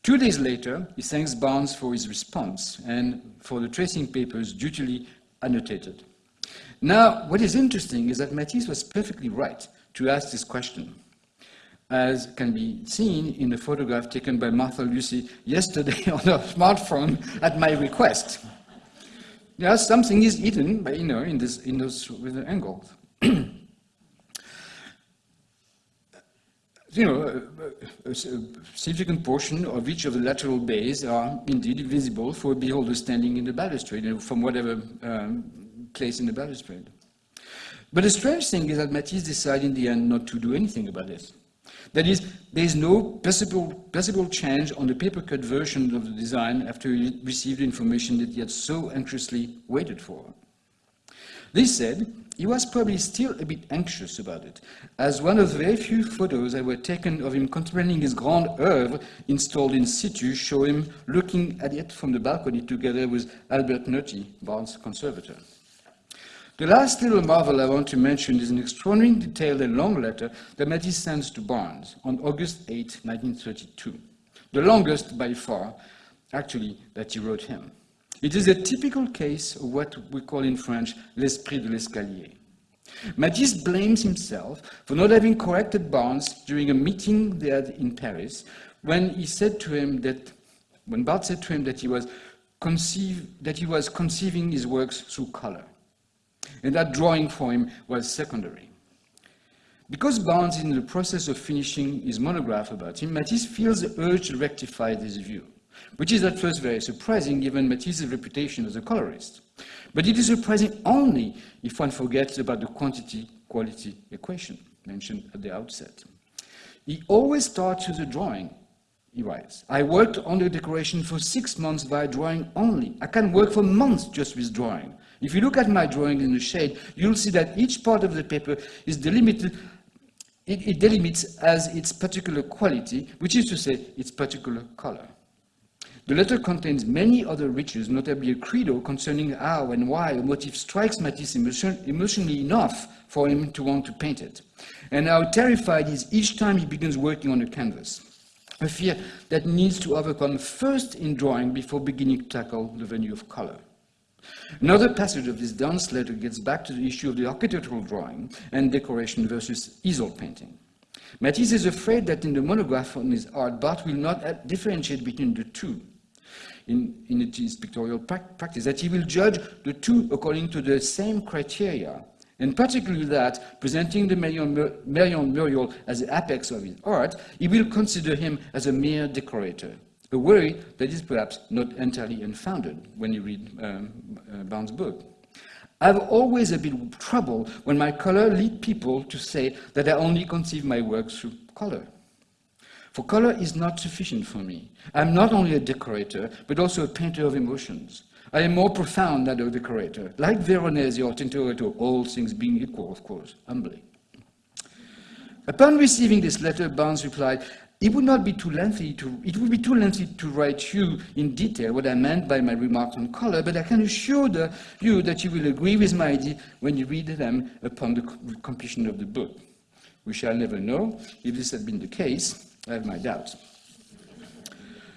Two days later, he thanks Barnes for his response and for the tracing papers dutifully annotated. Now, what is interesting is that Matisse was perfectly right to ask this question, as can be seen in the photograph taken by Martha Lucy yesterday on her smartphone at my request. Yeah, something is hidden, by, you know, in, this, in those with the angles. you know, a, a, significant portion of each of the lateral bays are indeed visible for a beholder standing in the balustrade, you know, from whatever um, place in the balustrade. But the strange thing is that Matisse decided in the end not to do anything about this. That is, there is no possible, perceptible change on the paper-cut version of the design after he received information that he had so anxiously waited for. This said, he was probably still a bit anxious about it, as one of the very few photos that were taken of him contemplating his grand oeuvre installed in situ show him looking at it from the balcony together with Albert Nulty, Barnes' conservator. The last little marvel I want to mention is an extraordinarily detailed and long letter that Matisse sends to Barnes on August 8, 1932. The longest by far, actually, that he wrote him. It is a typical case of what we call in French l'esprit de l'escalier. Matisse blames himself for not having corrected Barnes during a meeting they had in Paris when he said to him that, when Barnes said to him that he was, conceive, that he was conceiving his works through color and that drawing for him was secondary. Because Barnes is in the process of finishing his monograph about him, Matisse feels the urge to rectify this view, which is at first very surprising given Matisse's reputation as a colorist. But it is surprising only if one forgets about the quantity-quality equation mentioned at the outset. He always starts with a drawing, he writes. I worked on the decoration for six months by drawing only. I can work for months just with drawing. If you look at my drawing in the shade, you'll see that each part of the paper is delimited, it, it delimits as its particular quality, which is to say, its particular color. The letter contains many other riches, notably a credo concerning how and why a motif strikes Matisse emotion, emotionally enough for him to want to paint it, and how terrified he is each time he begins working on a canvas. A fear that needs to overcome first in drawing before beginning to tackle the venue of color. Another passage of this Duns letter gets back to the issue of the architectural drawing and decoration versus easel painting. Matisse is afraid that in the monograph on his art, Barnes will not differentiate between the two in, in his pictorial practice, that he will judge the two according to the same criteria, and particularly that, presenting the Merion, Merion Muriel as the apex of his art, he will consider him as a mere decorator, a worry that is perhaps not entirely unfounded when you read um, uh, Barnes' book. I've always a bit of trouble when my color lead people to say that I only conceive my work through color. For color is not sufficient for me. I'm not only a decorator, but also a painter of emotions. I am more profound than a decorator, like Veronese or Tintoretto, all things being equal, of course, humbly. Upon receiving this letter, Barnes replied, it would not be too lengthy to, it would be too lengthy to write you in detail what I meant by my remarks on color, but I can assure the, you that you will agree with my idea when you read them upon the completion of the book. We shall never know. If this had been the case, I have my doubts.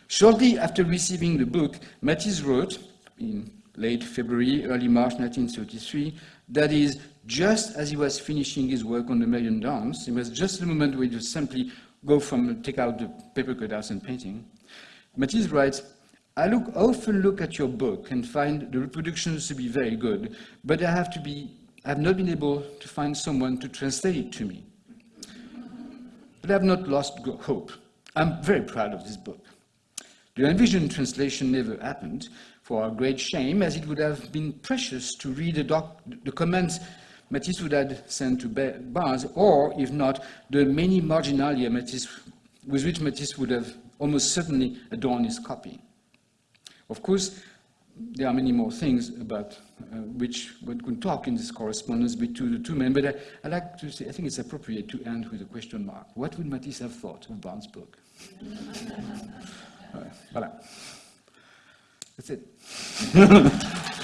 Shortly after receiving the book, Matisse wrote, in late February, early March 1933, that is, just as he was finishing his work on the Merion Dance, it was just the moment where he was simply go from take out the paper cutouts and painting. Matisse writes, I look, often look at your book and find the reproductions to be very good, but I have to be, I have not been able to find someone to translate it to me. But I have not lost hope. I'm very proud of this book. The envisioned translation never happened, for our great shame, as it would have been precious to read the, doc, the comments Matisse would have sent to Barnes, or if not, the many marginalia Matisse, with which Matisse would have almost certainly adorned his copy. Of course, there are many more things about uh, which one could talk in this correspondence between the two men, but I, I, like to say, I think it's appropriate to end with a question mark. What would Matisse have thought of Barnes' book? uh, voilà. That's it.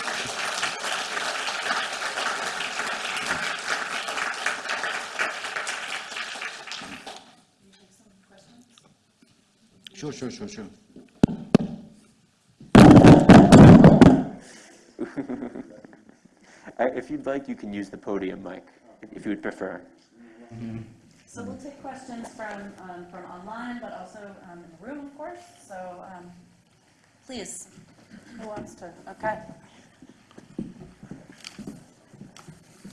Sure, sure, sure, sure. Uh, If you'd like, you can use the podium mic, if- if you would prefer. So we'll take questions from, um, from online, but also um, in the room, of course. So um, please, who wants to? Okay.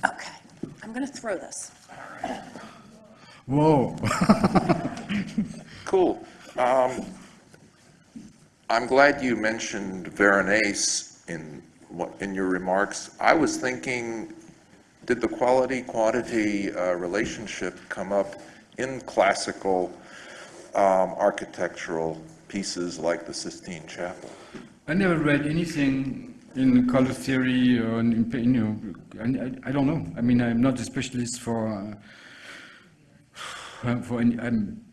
Okay, I'm going to throw this. Whoa. Cool. Um, I'm glad you mentioned Veronese in, what- in your remarks. I was thinking, did the quality-quantity uh, relationship come up in classical um, architectural pieces like the Sistine Chapel? I never read anything in color theory or in, you know, I, I don't know. I mean, I'm not a specialist for, uh, for any, I'm,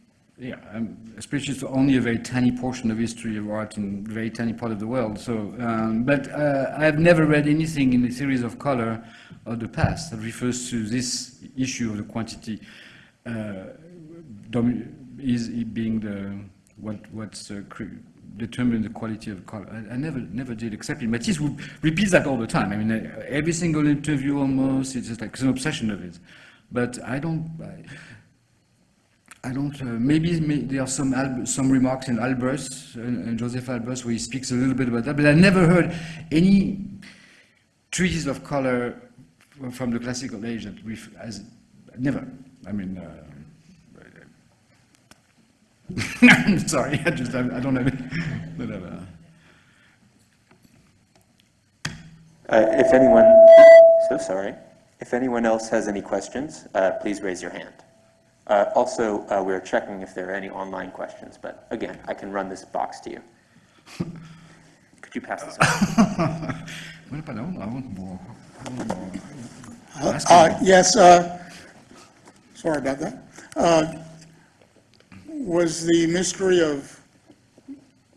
yeah, I'm a only a very tiny portion of history of art in a very tiny part of the world. So, um, but uh, I've never read anything in the series of color of the past that refers to this issue of the quantity uh, is being the what what's uh, determining the quality of color. I, I never never did, except in Matisse who repeats that all the time. I mean, every single interview almost it's just like it's an obsession of it. But I don't. I, I don't, uh, maybe may, there are some, some remarks in Albers, uh, and Joseph Albers, where he speaks a little bit about that, but I never heard any treatise of color from the classical age that we, as, never. I mean, uh, sorry, I just, I, I don't have it, whatever. Uh, If anyone, so sorry. If anyone else has any questions, uh, please raise your hand. Uh, Also, uh, we're checking if there are any online questions, but again, I can run this box to you. Could you pass this on? Well, pardon, I want more. I want more. Uh, Yes, uh, sorry about that. Uh, Was the mystery of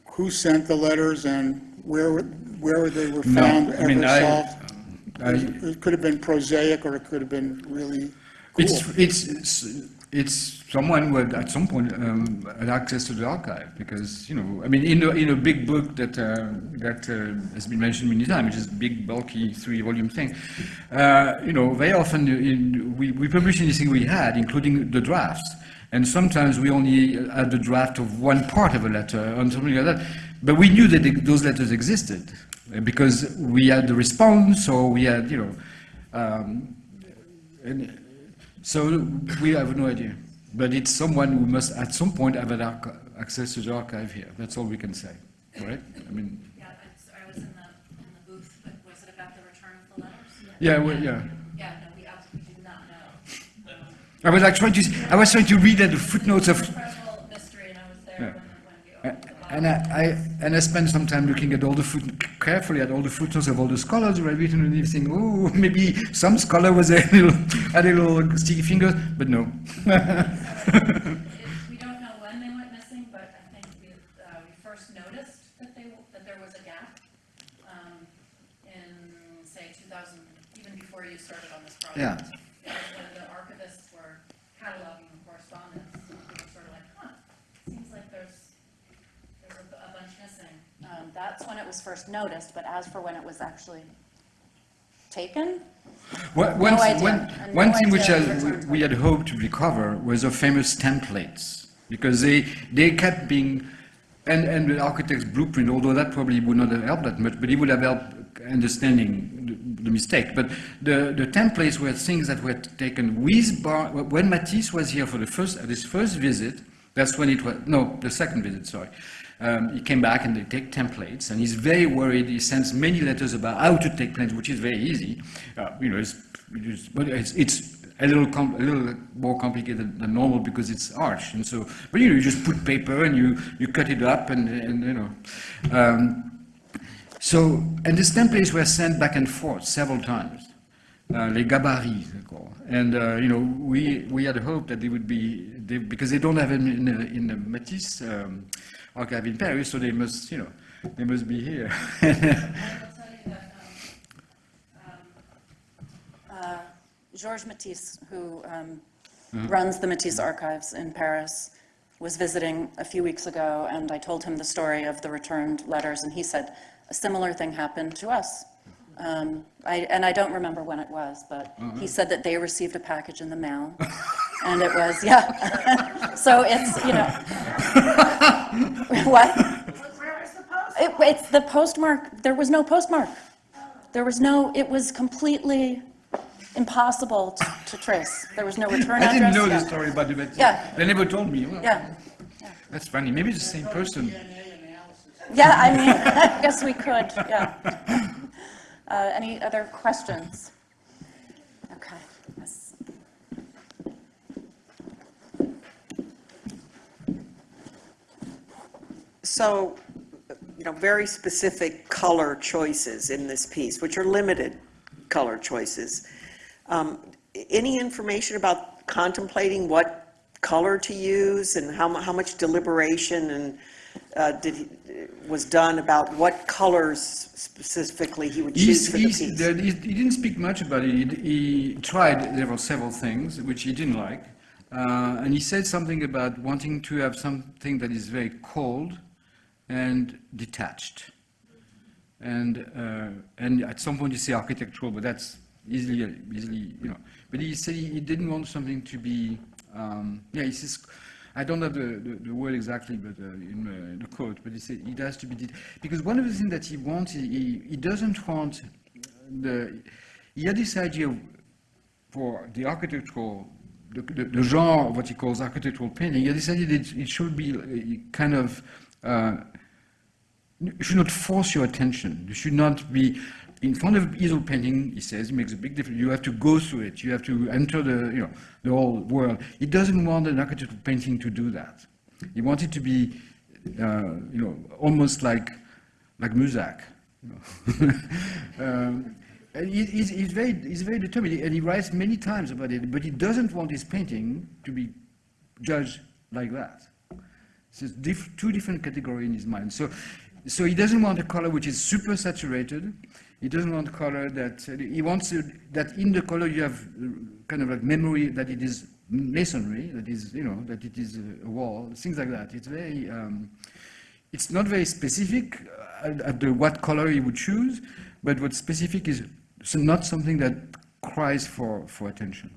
who sent the letters and where, where they were No, found I mean, ever I- solved? I- It could have been prosaic, or it could have been really cool. it's, it's- it's someone who at some point um, had access to the archive, because, you know, I mean, in a, in a big book that, uh, that uh, has been mentioned many times, which is big bulky three-volume thing, uh, you know, very often in, we, we publish anything we had, including the drafts, and sometimes we only had the draft of one part of a letter, or something like that, but we knew that those letters existed, because we had the response, or we had, you know, um, and so we have no idea. But it's someone who must, at some point, have access to the archive here. That's all we can say, right? I mean, Yeah, I was in the, in the booth, but was it about the return of the letters? yeah, well, yeah. Yeah, no, we absolutely do not know. I was like trying to, I was trying to read at the footnotes of, Incredible mystery, and I was there Yeah. when, when we opened the box. And I, I, and I spent some time looking at all the foot, carefully at all the footnotes of all the scholars who had written and thinking, oh, maybe some scholar was a little, had a little sticky fingers, but no. We don't know when they went missing, but I think we, uh, we first noticed that they, that there was a gap, um, in, say, two thousand, even before you started on this Yeah. project. Because When the archivists were cataloging the correspondence, we were sort of like, huh, seems like there's, there's a, a bunch missing. Um, that's when it was first noticed, but as for when it was actually taken, One, one, No idea. one, one no thing which return we had hoped to recover was the famous templates, because they, they kept being, and, and the architect's blueprint, although that probably would not have helped that much, but it would have helped understanding the, the mistake. But the, the templates were things that were taken with Bar, when Matisse was here for the first, at his first visit, that's when it was, no, the second visit, sorry. Um, he came back and they take templates, and he's very worried. He sends many letters about how to take plans, which is very easy. Uh, you know, it's, it's, it's, it's a little a little more complicated than normal because it's arch, and so. But you know, you just put paper and you you cut it up, and and you know. Um, so, and these templates were sent back and forth several times. Uh, les gabarits, they're called. And, uh, you know, we, we had hoped that they would be, they, because they don't have them in, the- in the Matisse um, archive in Paris, so they must, you know, they must be here. I will tell um, uh, Georges Matisse, who um, runs the Matisse Archives in Paris, was visiting a few weeks ago, and I told him the story of the returned letters, and he said, a similar thing happened to us. Um, I, and I don't remember when it was, but he said that they received a package in the mail, and it was, yeah. So it's, you know. What? It, it's the postmark, there was no postmark. There was no, it was completely impossible to, to trace. There was no return I address. I didn't know yeah. the story about the but Yeah. they never told me. Well, Yeah, That's funny. Maybe it's the same person. yeah, I mean, I guess we could, yeah. Uh, any other questions? Okay, yes. So, you know, very specific color choices in this piece, which are limited color choices. Um, Any information about contemplating what color to use and how, how much deliberation and uh, did, he- was done about what colors specifically he would choose He's, for the piece? there- he, he didn't speak much about it. He, he tried there were several things which he didn't like, uh, and he said something about wanting to have something that is very cold and detached. And uh, and at some point you say architectural, but that's easily easily you know. But he said he, didn't want something to be um, yeah. He says I don't have the, the, the word exactly, but uh, in uh, the quote. But he said it has to be because one of the things that he wants he, he, doesn't want the he had this idea for the architectural the, the, the genre of what he calls architectural painting. He had decided it, it should be uh, kind of uh, should not force your attention. You should not be in front of easel painting. He says it makes a big difference. You have to go through it. You have to enter the you know the whole world. He doesn't want an architectural painting to do that. He wants it to be uh, you know almost like like Muzak. You know. um, and he, he's, he's very he's very determined, and he writes many times about it. But he doesn't want his painting to be judged like that. So it's diff- two different categories in his mind. So, so he doesn't want a color which is super saturated. He doesn't want color that uh, he wants to, that in the color you have uh, kind of like memory that it is masonry, that is you know that it is a wall, things like that. It's very, um, it's not very specific uh, at, at the what color he would choose, but what's specific is not something that cries for for attention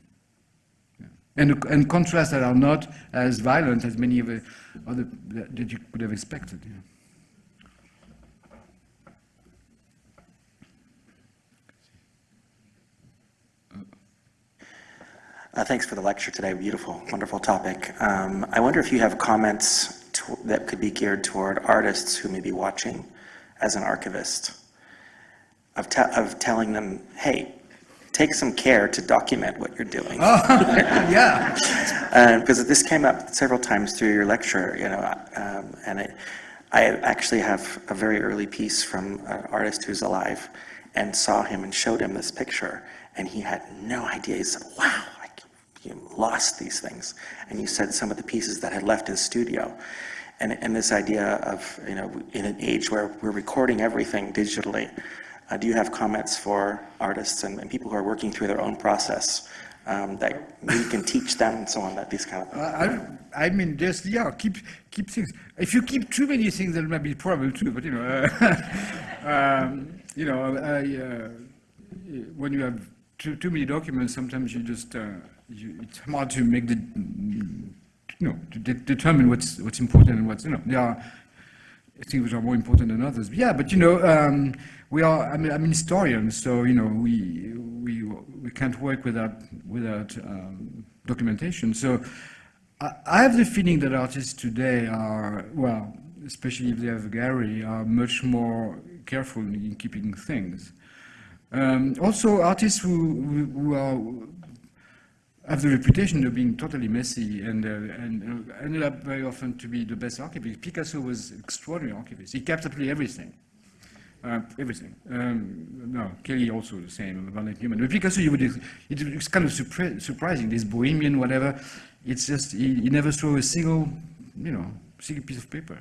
and, and contrasts that are not as violent as many of the other that, that you could have expected. yeah. Uh, Thanks for the lecture today. Beautiful, wonderful topic. Um, I wonder if you have comments that could be geared toward artists who may be watching as an archivist, of of telling them, hey, take some care to document what you're doing. Oh, yeah. Uh, Because this came up several times through your lecture, you know, um, and it, I actually have a very early piece from an artist who's alive and saw him and showed him this picture, and he had no idea. He said, wow, you lost these things. And you said some of the pieces that had left his studio. And, and this idea of, you know, in an age where we're recording everything digitally, uh, do you have comments for artists and, and people who are working through their own process um, that we can teach them and so on, that these kind of things? I, I mean, just yeah, keep keep things. If you keep too many things, there might be trouble too. But you know, uh, um, you know, I, uh, when you have too too many documents, sometimes you just uh, you, it's hard to make the you know to de- determine what's what's important and what's you know there are things which are more important than others. Yeah, but you know, um, we are. I mean, I'm an historian, so you know, we we we can't work without without um, documentation. So I, I have the feeling that artists today are well, especially if they have a gallery, are much more careful in keeping things. Um, also, artists who, who, who are have the reputation of being totally messy and, uh, and uh, ended up very often to be the best archivist. Picasso was extraordinary archivist. He kept absolutely everything. Uh, everything. Um, no, Kelly also the same, Barnett Newman. But Picasso, you would, it's kind of surpri- surprising, this bohemian, whatever. It's just, he, he never threw a single, you know, single piece of paper.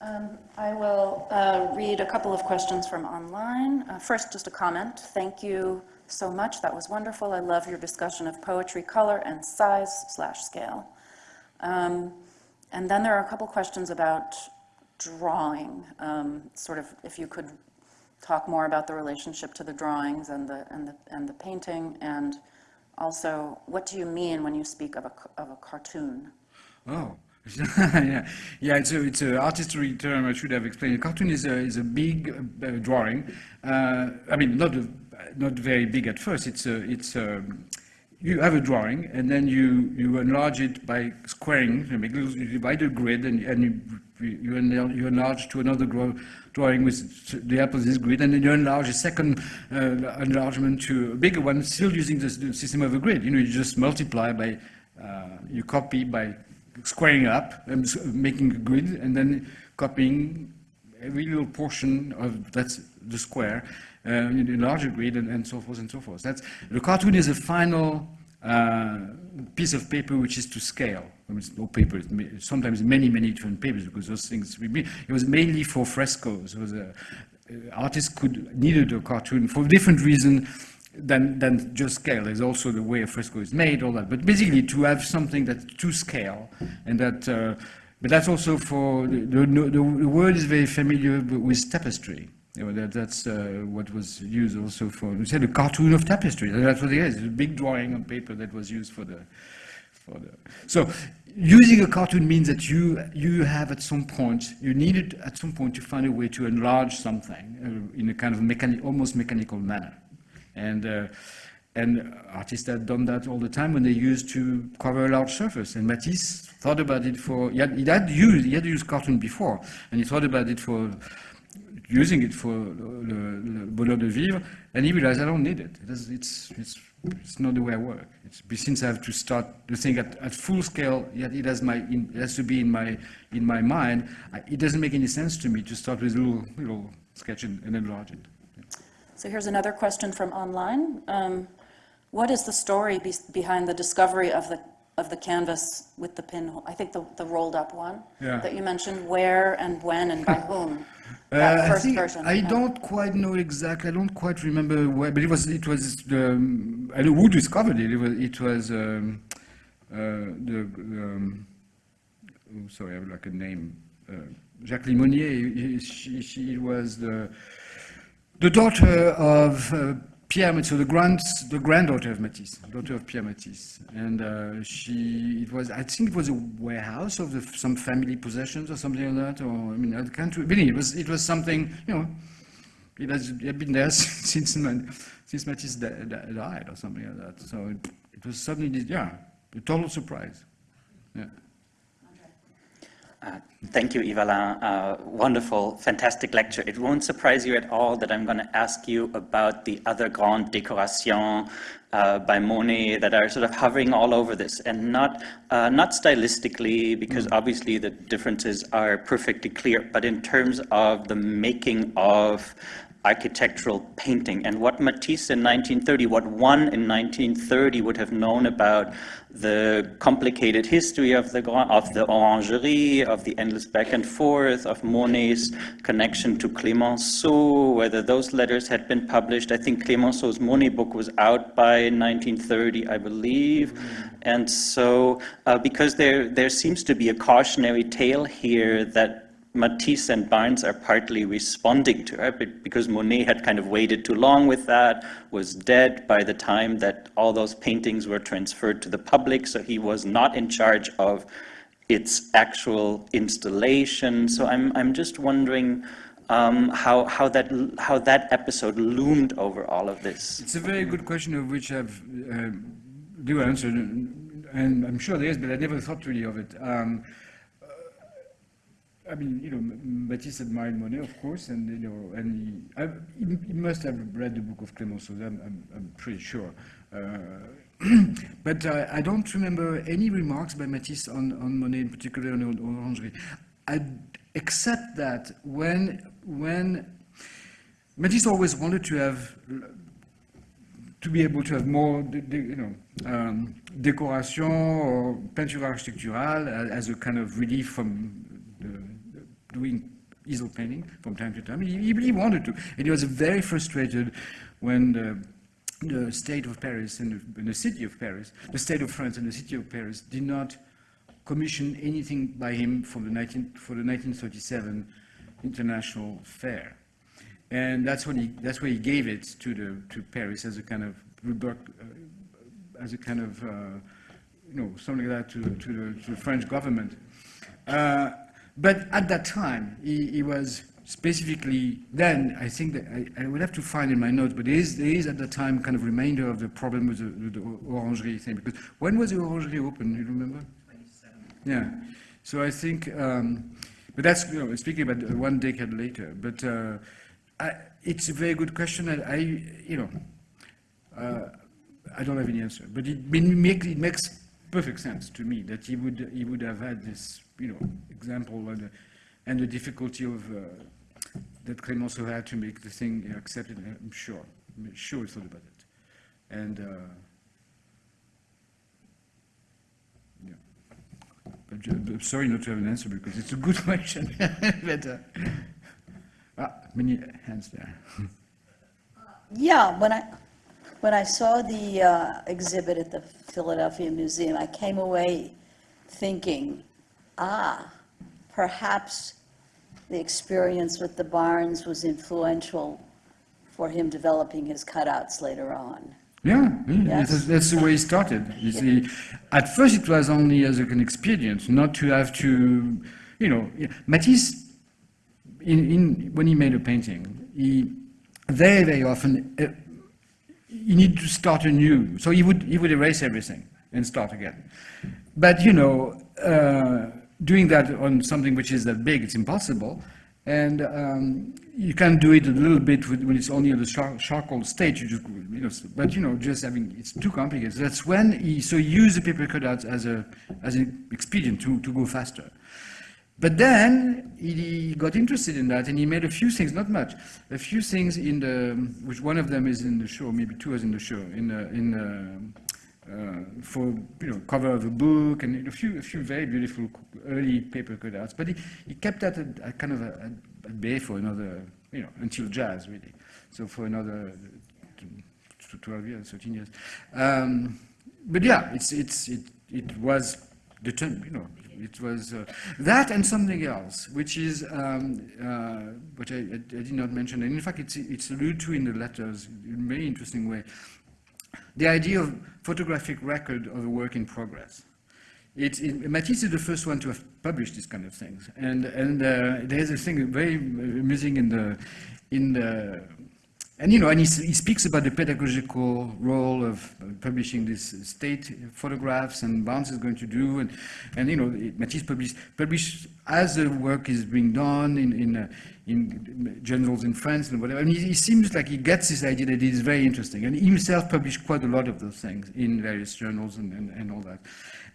Um, I will uh, read a couple of questions from online. Uh, First, just a comment. Thank you so much. That was wonderful. I love your discussion of poetry, color, and size slash scale. Um, And then there are a couple questions about drawing, um, sort of if you could talk more about the relationship to the drawings and the, and the, and the painting, and also, what do you mean when you speak of a, of a cartoon? Oh, yeah, yeah. It's a it's an artistry term. I should have explained. A cartoon is a is a big uh, drawing. Uh, I mean, not a, not very big at first. It's a it's a you have a drawing and then you you enlarge it by squaring. You divide a grid and and you you enlarge, you enlarge to another grow, drawing with the help of this grid, and then you enlarge a second uh, enlargement to a bigger one, still using the, system of a grid. You know, you just multiply by, uh, you copy by squaring up, and making a grid, and then copying every little portion of that's the square in a larger grid, and, and so forth and so forth. That's the cartoon is a final uh, piece of paper which is to scale. I mean, it's no paper, it's sometimes many, many different papers because those things, it was mainly for frescoes. It uh, artists could, needed a cartoon for different reason than, than just scale. There's also the way a fresco is made, all that. But basically to have something that's to scale and that, uh, but that's also for, the, the, the, the word is very familiar with tapestry. You know, that, that's uh, what was used also for, we said a cartoon of tapestry. That's what it is, a big drawing on paper that was used for the, for the. So using a cartoon means that you, you have at some point, you needed at some point to find a way to enlarge something uh, in a kind of mechanic, almost mechanical manner. And, uh, and artists had done that all the time when they used to cover a large surface. And Matisse thought about it for, he had, he had used, he had used cartoon before, and he thought about it for using it for le, le bonheur de vivre, and he realized I don't need it. It is, it's, it's, it's not the way I work. It's, since I have to start the thing at, at full scale, yet it has, my, in, it has to be in my, in my mind, I, it doesn't make any sense to me to start with a little, little sketch and, and enlarge it. So here's another question from online. Um, What is the story be- behind the discovery of the, of the canvas with the pinhole? I think the, the rolled-up one Yeah. that you mentioned, where and when and by whom? Uh, That I first version. I don't quite know exactly. I don't quite remember where, but it was it was the um, I know who discovered it. It was it was um, uh, the um, oh, sorry, I have like a name. Uh, Jacqueline Monnier. She, she was the the daughter of uh, Pierre so the grand the granddaughter of Matisse, daughter of Pierre Matisse, and uh, she it was I think it was a warehouse of the, some family possessions or something like that, or I mean I can't really it was it was something you know it has been there since since Matisse di- di- died or something like that. So it, it was suddenly yeah a total surprise. Yeah. Uh, Thank you, Yve-Alain. Uh, Wonderful, fantastic lecture. It won't surprise you at all that I'm going to ask you about the other grand décorations uh, by Monet that are sort of hovering all over this, and not uh, not stylistically, because obviously the differences are perfectly clear, but in terms of the making of architectural painting and what Matisse in 1930, what one in 1930 would have known about the complicated history of the of the orangerie, of the endless back and forth, of Monet's connection to Clemenceau, whether those letters had been published. I think Clemenceau's Monet book was out by 1930, I believe. And so, uh, because there there seems to be a cautionary tale here that Matisse and Barnes are partly responding to, right? Because Monet had kind of waited too long with that, was dead by the time that all those paintings were transferred to the public, so he was not in charge of its actual installation. So I'm, I'm just wondering um, how, how, that, how that episode loomed over all of this. It's a very good question of which I've uh, do answer, and I'm sure there is, but I never thought really of it. Um, I mean, you know, Matisse admired Monet, of course, and you know, and he, I, he, he must have read the book of Clemenceau. I'm, I'm, I'm pretty sure. Uh, but uh, I don't remember any remarks by Matisse on, on Monet, in particular on, on Orangerie. I, except that when when Matisse always wanted to have to be able to have more, you know, um, décoration or peinture architecturale as a kind of relief from doing easel painting from time to time. He, he wanted to, and he was very frustrated when the, the state of Paris and the, and the city of Paris, the state of France and the city of Paris did not commission anything by him for the 19, for the 1937 International Fair. And that's when he, that's where he gave it to the, to Paris as a kind of, uh, as a kind of, uh, you know, something like that to, to the, to the French government. Uh, But at that time, he, he was specifically, then, I think that, I, I would have to find in my notes, but there is, there is at that time kind of remainder of the problem with the, with the orangerie thing, because when was the orangerie open, you remember? Yeah, so I think, um, but that's, you know, speaking about one decade later, but uh, I, it's a very good question, and I, you know, uh, I don't have any answer, but it, it makes, it makes perfect sense to me that he would, he would have had this, you know, example and, the- and the difficulty of, uh, that Clemenceau had to make the thing accepted, I'm sure, I'm sure he thought about it. And, uh, yeah. But sorry not to have an answer because it's a good question, but, uh, ah, many hands there. Yeah, when I, when I saw the uh, exhibit at the Philadelphia Museum, I came away thinking, ah, perhaps the experience with the Barnes was influential for him developing his cutouts later on. Yeah, yeah, Yes. that's, that's the way it started. You see, at first it was only as an experience, not to have to, you know, Matisse, in, in, when he made a painting, he very, very often, uh, you need to start anew. So he would, he would erase everything and start again. But, you know, uh, doing that on something which is that big, it's impossible. And um, you can do it a little bit with, when it's only at the char- charcoal stage, you just, you know, but you know, just having, it's too complicated. That's when he, so he used the paper cutouts as a, as an expedient to, to go faster. But then he got interested in that and he made a few things, not much, a few things in the, which one of them is in the show, maybe two is in the show, in the, in the, uh, for, you know, cover of a book and a few, a few very beautiful early paper cutouts. But he, he kept that at, at kind of a, bay for another, you know, until jazz really. So for another uh, 12 years, 13 years. Um, but yeah, it's, it's, it, it was determined, you know, it was uh, that and something else, which is, um, uh, which I, I, I did not mention, and in fact it's, it's alluded to in the letters in a very interesting way. The idea of photographic record of a work in progress. It, it, Matisse is the first one to have published these kind of things, and and uh, there's a thing very amusing in the in the and you know, and he, he speaks about the pedagogical role of uh, publishing these state photographs, and Barnes is going to do, and and you know, Matisse published published as the work is being done in in uh, in journals in France and whatever. And he, he seems like he gets this idea that it is very interesting, and he himself published quite a lot of those things in various journals and and, and all that.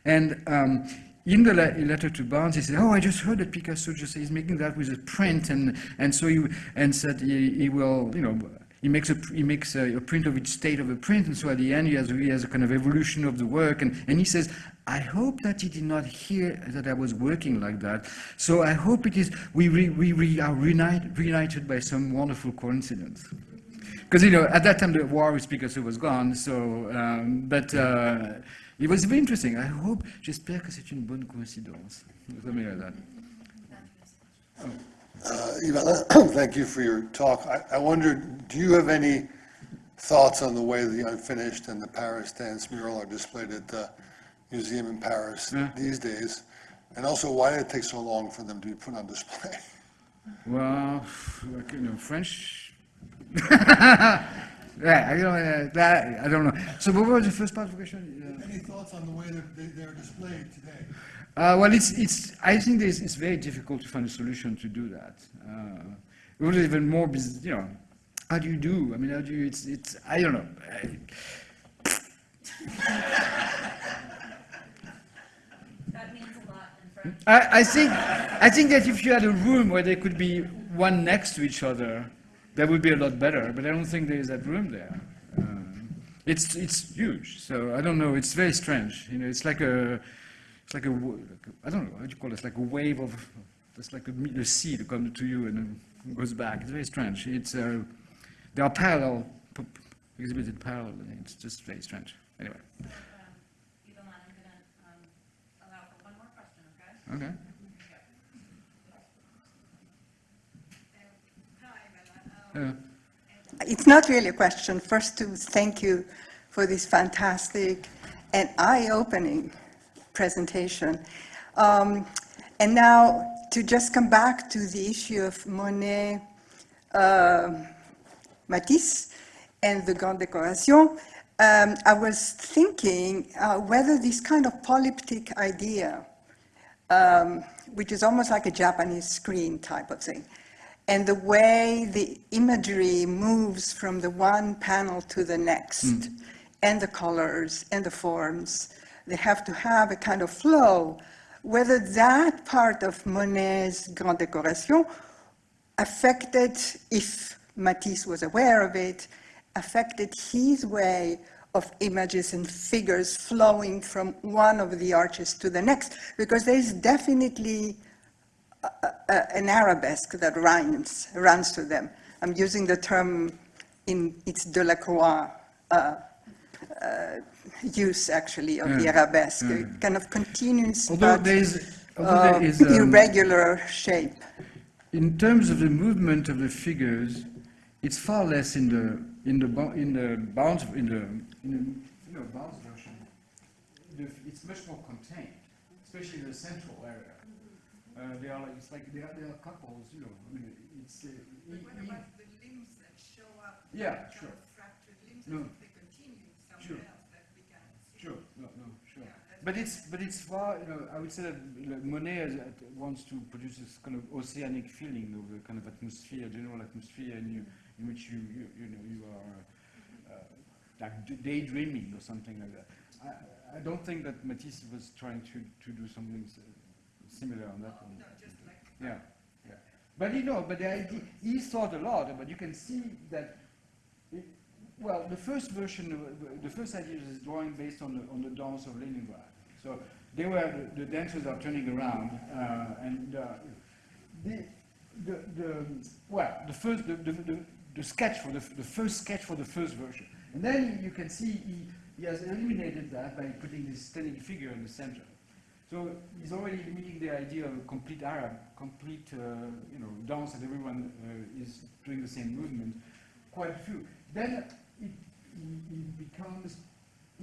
And um, in the le- letter to Barnes, he said, "Oh, I just heard that Picasso just is making that with a print, and and so he and said he, he will, you know." He makes, a, he makes a, a print of each state of a print, and so at the end he has, he has a kind of evolution of the work, and, and he says, I hope that he did not hear that I was working like that, so I hope it is, we, re, we re, are reunite, reunited by some wonderful coincidence. Because, you know, at that time the war with Picasso was gone, so, um, but uh, it was very interesting. I hope, j'espère que c'est une bonne coïncidence. Something like that. Uh, Ivana, thank you for your talk. I, I wondered, do you have any thoughts on the way the unfinished and the Paris dance mural are displayed at the museum in Paris these days? And also, why did it take so long for them to be put on display? Well, like, you know, French. yeah, I don't, uh, that, I don't know. So what was the first part of the question? Any thoughts on the way that they, they're displayed today? Uh, well, it's, it's, I think this, it's very difficult to find a solution to do that. Uh, it was even more, you know, how do you do? I mean, how do you, it's, it's, I don't know. I, That means a lot in French. I, I think, I think that if you had a room where they could be one next to each other, that would be a lot better, but I don't think there is that room there. Um, It's, it's huge, so I don't know, it's very strange, you know, it's like a, it's like a, w- like a- I don't know, how do you call it, it's like a wave of, it's like a, me- the sea that comes to you and goes back, it's very strange. It's, uh, there are parallel, p- p- exhibited parallel, it's just very strange, anyway. Um, Yvonne, I'm going to um, allow for one. Okay. Yeah. Um, it's not really a question. First, to thank you for this fantastic and eye-opening presentation. Um, and now, to just come back to the issue of Monet, uh, Matisse, and the Grande Décoration, um, I was thinking uh, whether this kind of polyptych idea, um, which is almost like a Japanese screen type of thing, and the way the imagery moves from the one panel to the next, and the colors and the forms, they have to have a kind of flow, whether that part of Monet's Grand Décoration affected, if Matisse was aware of it, affected his way of images and figures flowing from one of the arches to the next, because there is definitely a- a- an arabesque that runs, runs to them. I'm using the term in its Delacroix uh, uh, use, actually, of the arabesque, a yeah. kind of continuous Although but there is, although uh, there is, um, irregular shape. in terms of the movement of the figures, it's far less in the in the in the bounds in the in the you know, Barnes version. It's much more contained, especially in the central area. Uh, they are like it's like they are, they are couples, you know. I mean, it's. Uh, e- e- the limbs that show up? Yeah, sure. Fractured limbs, No. they continue Sure. somewhere else that we can see? Sure, no, no, sure. But it's, but it's far, you know, I would say that like, Monet has, uh, wants to produce this kind of oceanic feeling of a kind of atmosphere, general atmosphere in, you, in which you, you, you know, you are uh, like daydreaming or something like that. I, I don't think that Matisse was trying to, to do something similar on that one. Yeah, yeah. But you know, but the idea, he thought a lot, but you can see that it- well, the first version, of- the first idea is drawing based on the, on the dance of Leningrad. So they were, the, dancers are turning around, uh, and uh, the, the, the, well, the first, the, the, the, the sketch for the, the first sketch for the first version. And then you can see he, he has eliminated that by putting this standing figure in the center. So he's already limiting the idea of a complete Arab, complete, uh, you know, dance that everyone uh, is doing the same movement. Quite a few. Then it, it, becomes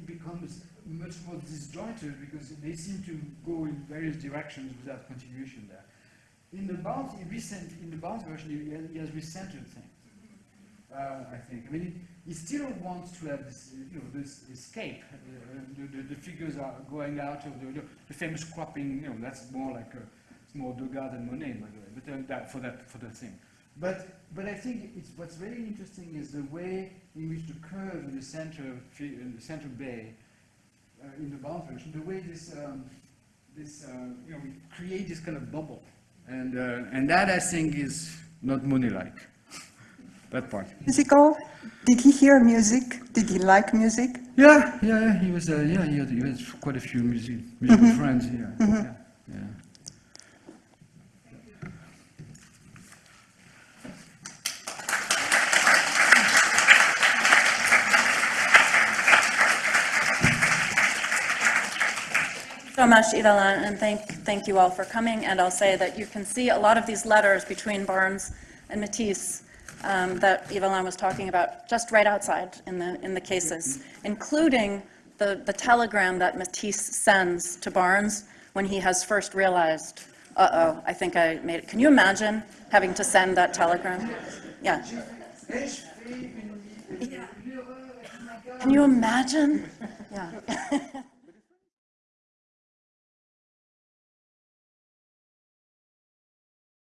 becomes much more disjointed because they seem to go in various directions without continuation there. In the Barnes, in recent, in the Barnes version, he has, recentered things. Uh, I think. I mean, he still wants to have this, you know, this escape. Uh, the, the, the figures are going out of the, the, the famous cropping. You know, that's more like a, it's more Degas than Monet, by the way. But uh, that for that for that thing. But but I think it's what's very interesting is the way in which the curve in the center in the center bay uh, in the Barnes version, the way this um, this uh, you know we create this kind of bubble, and uh, and that I think is not Monet-like. that part. Musical? Did he hear music? Did he like music? Yeah, yeah, yeah. He was, uh, yeah, he had, he had quite a few music, musical friends. Yeah, yeah, yeah. Much, Yvelin, and thank, thank you all for coming. And I'll say that you can see a lot of these letters between Barnes and Matisse um, that Yvelin was talking about just right outside in the, in the cases, including the, the telegram that Matisse sends to Barnes when he has first realized, uh-oh, I think I made it. Can you imagine having to send that telegram? Yeah. Can you imagine? Yeah.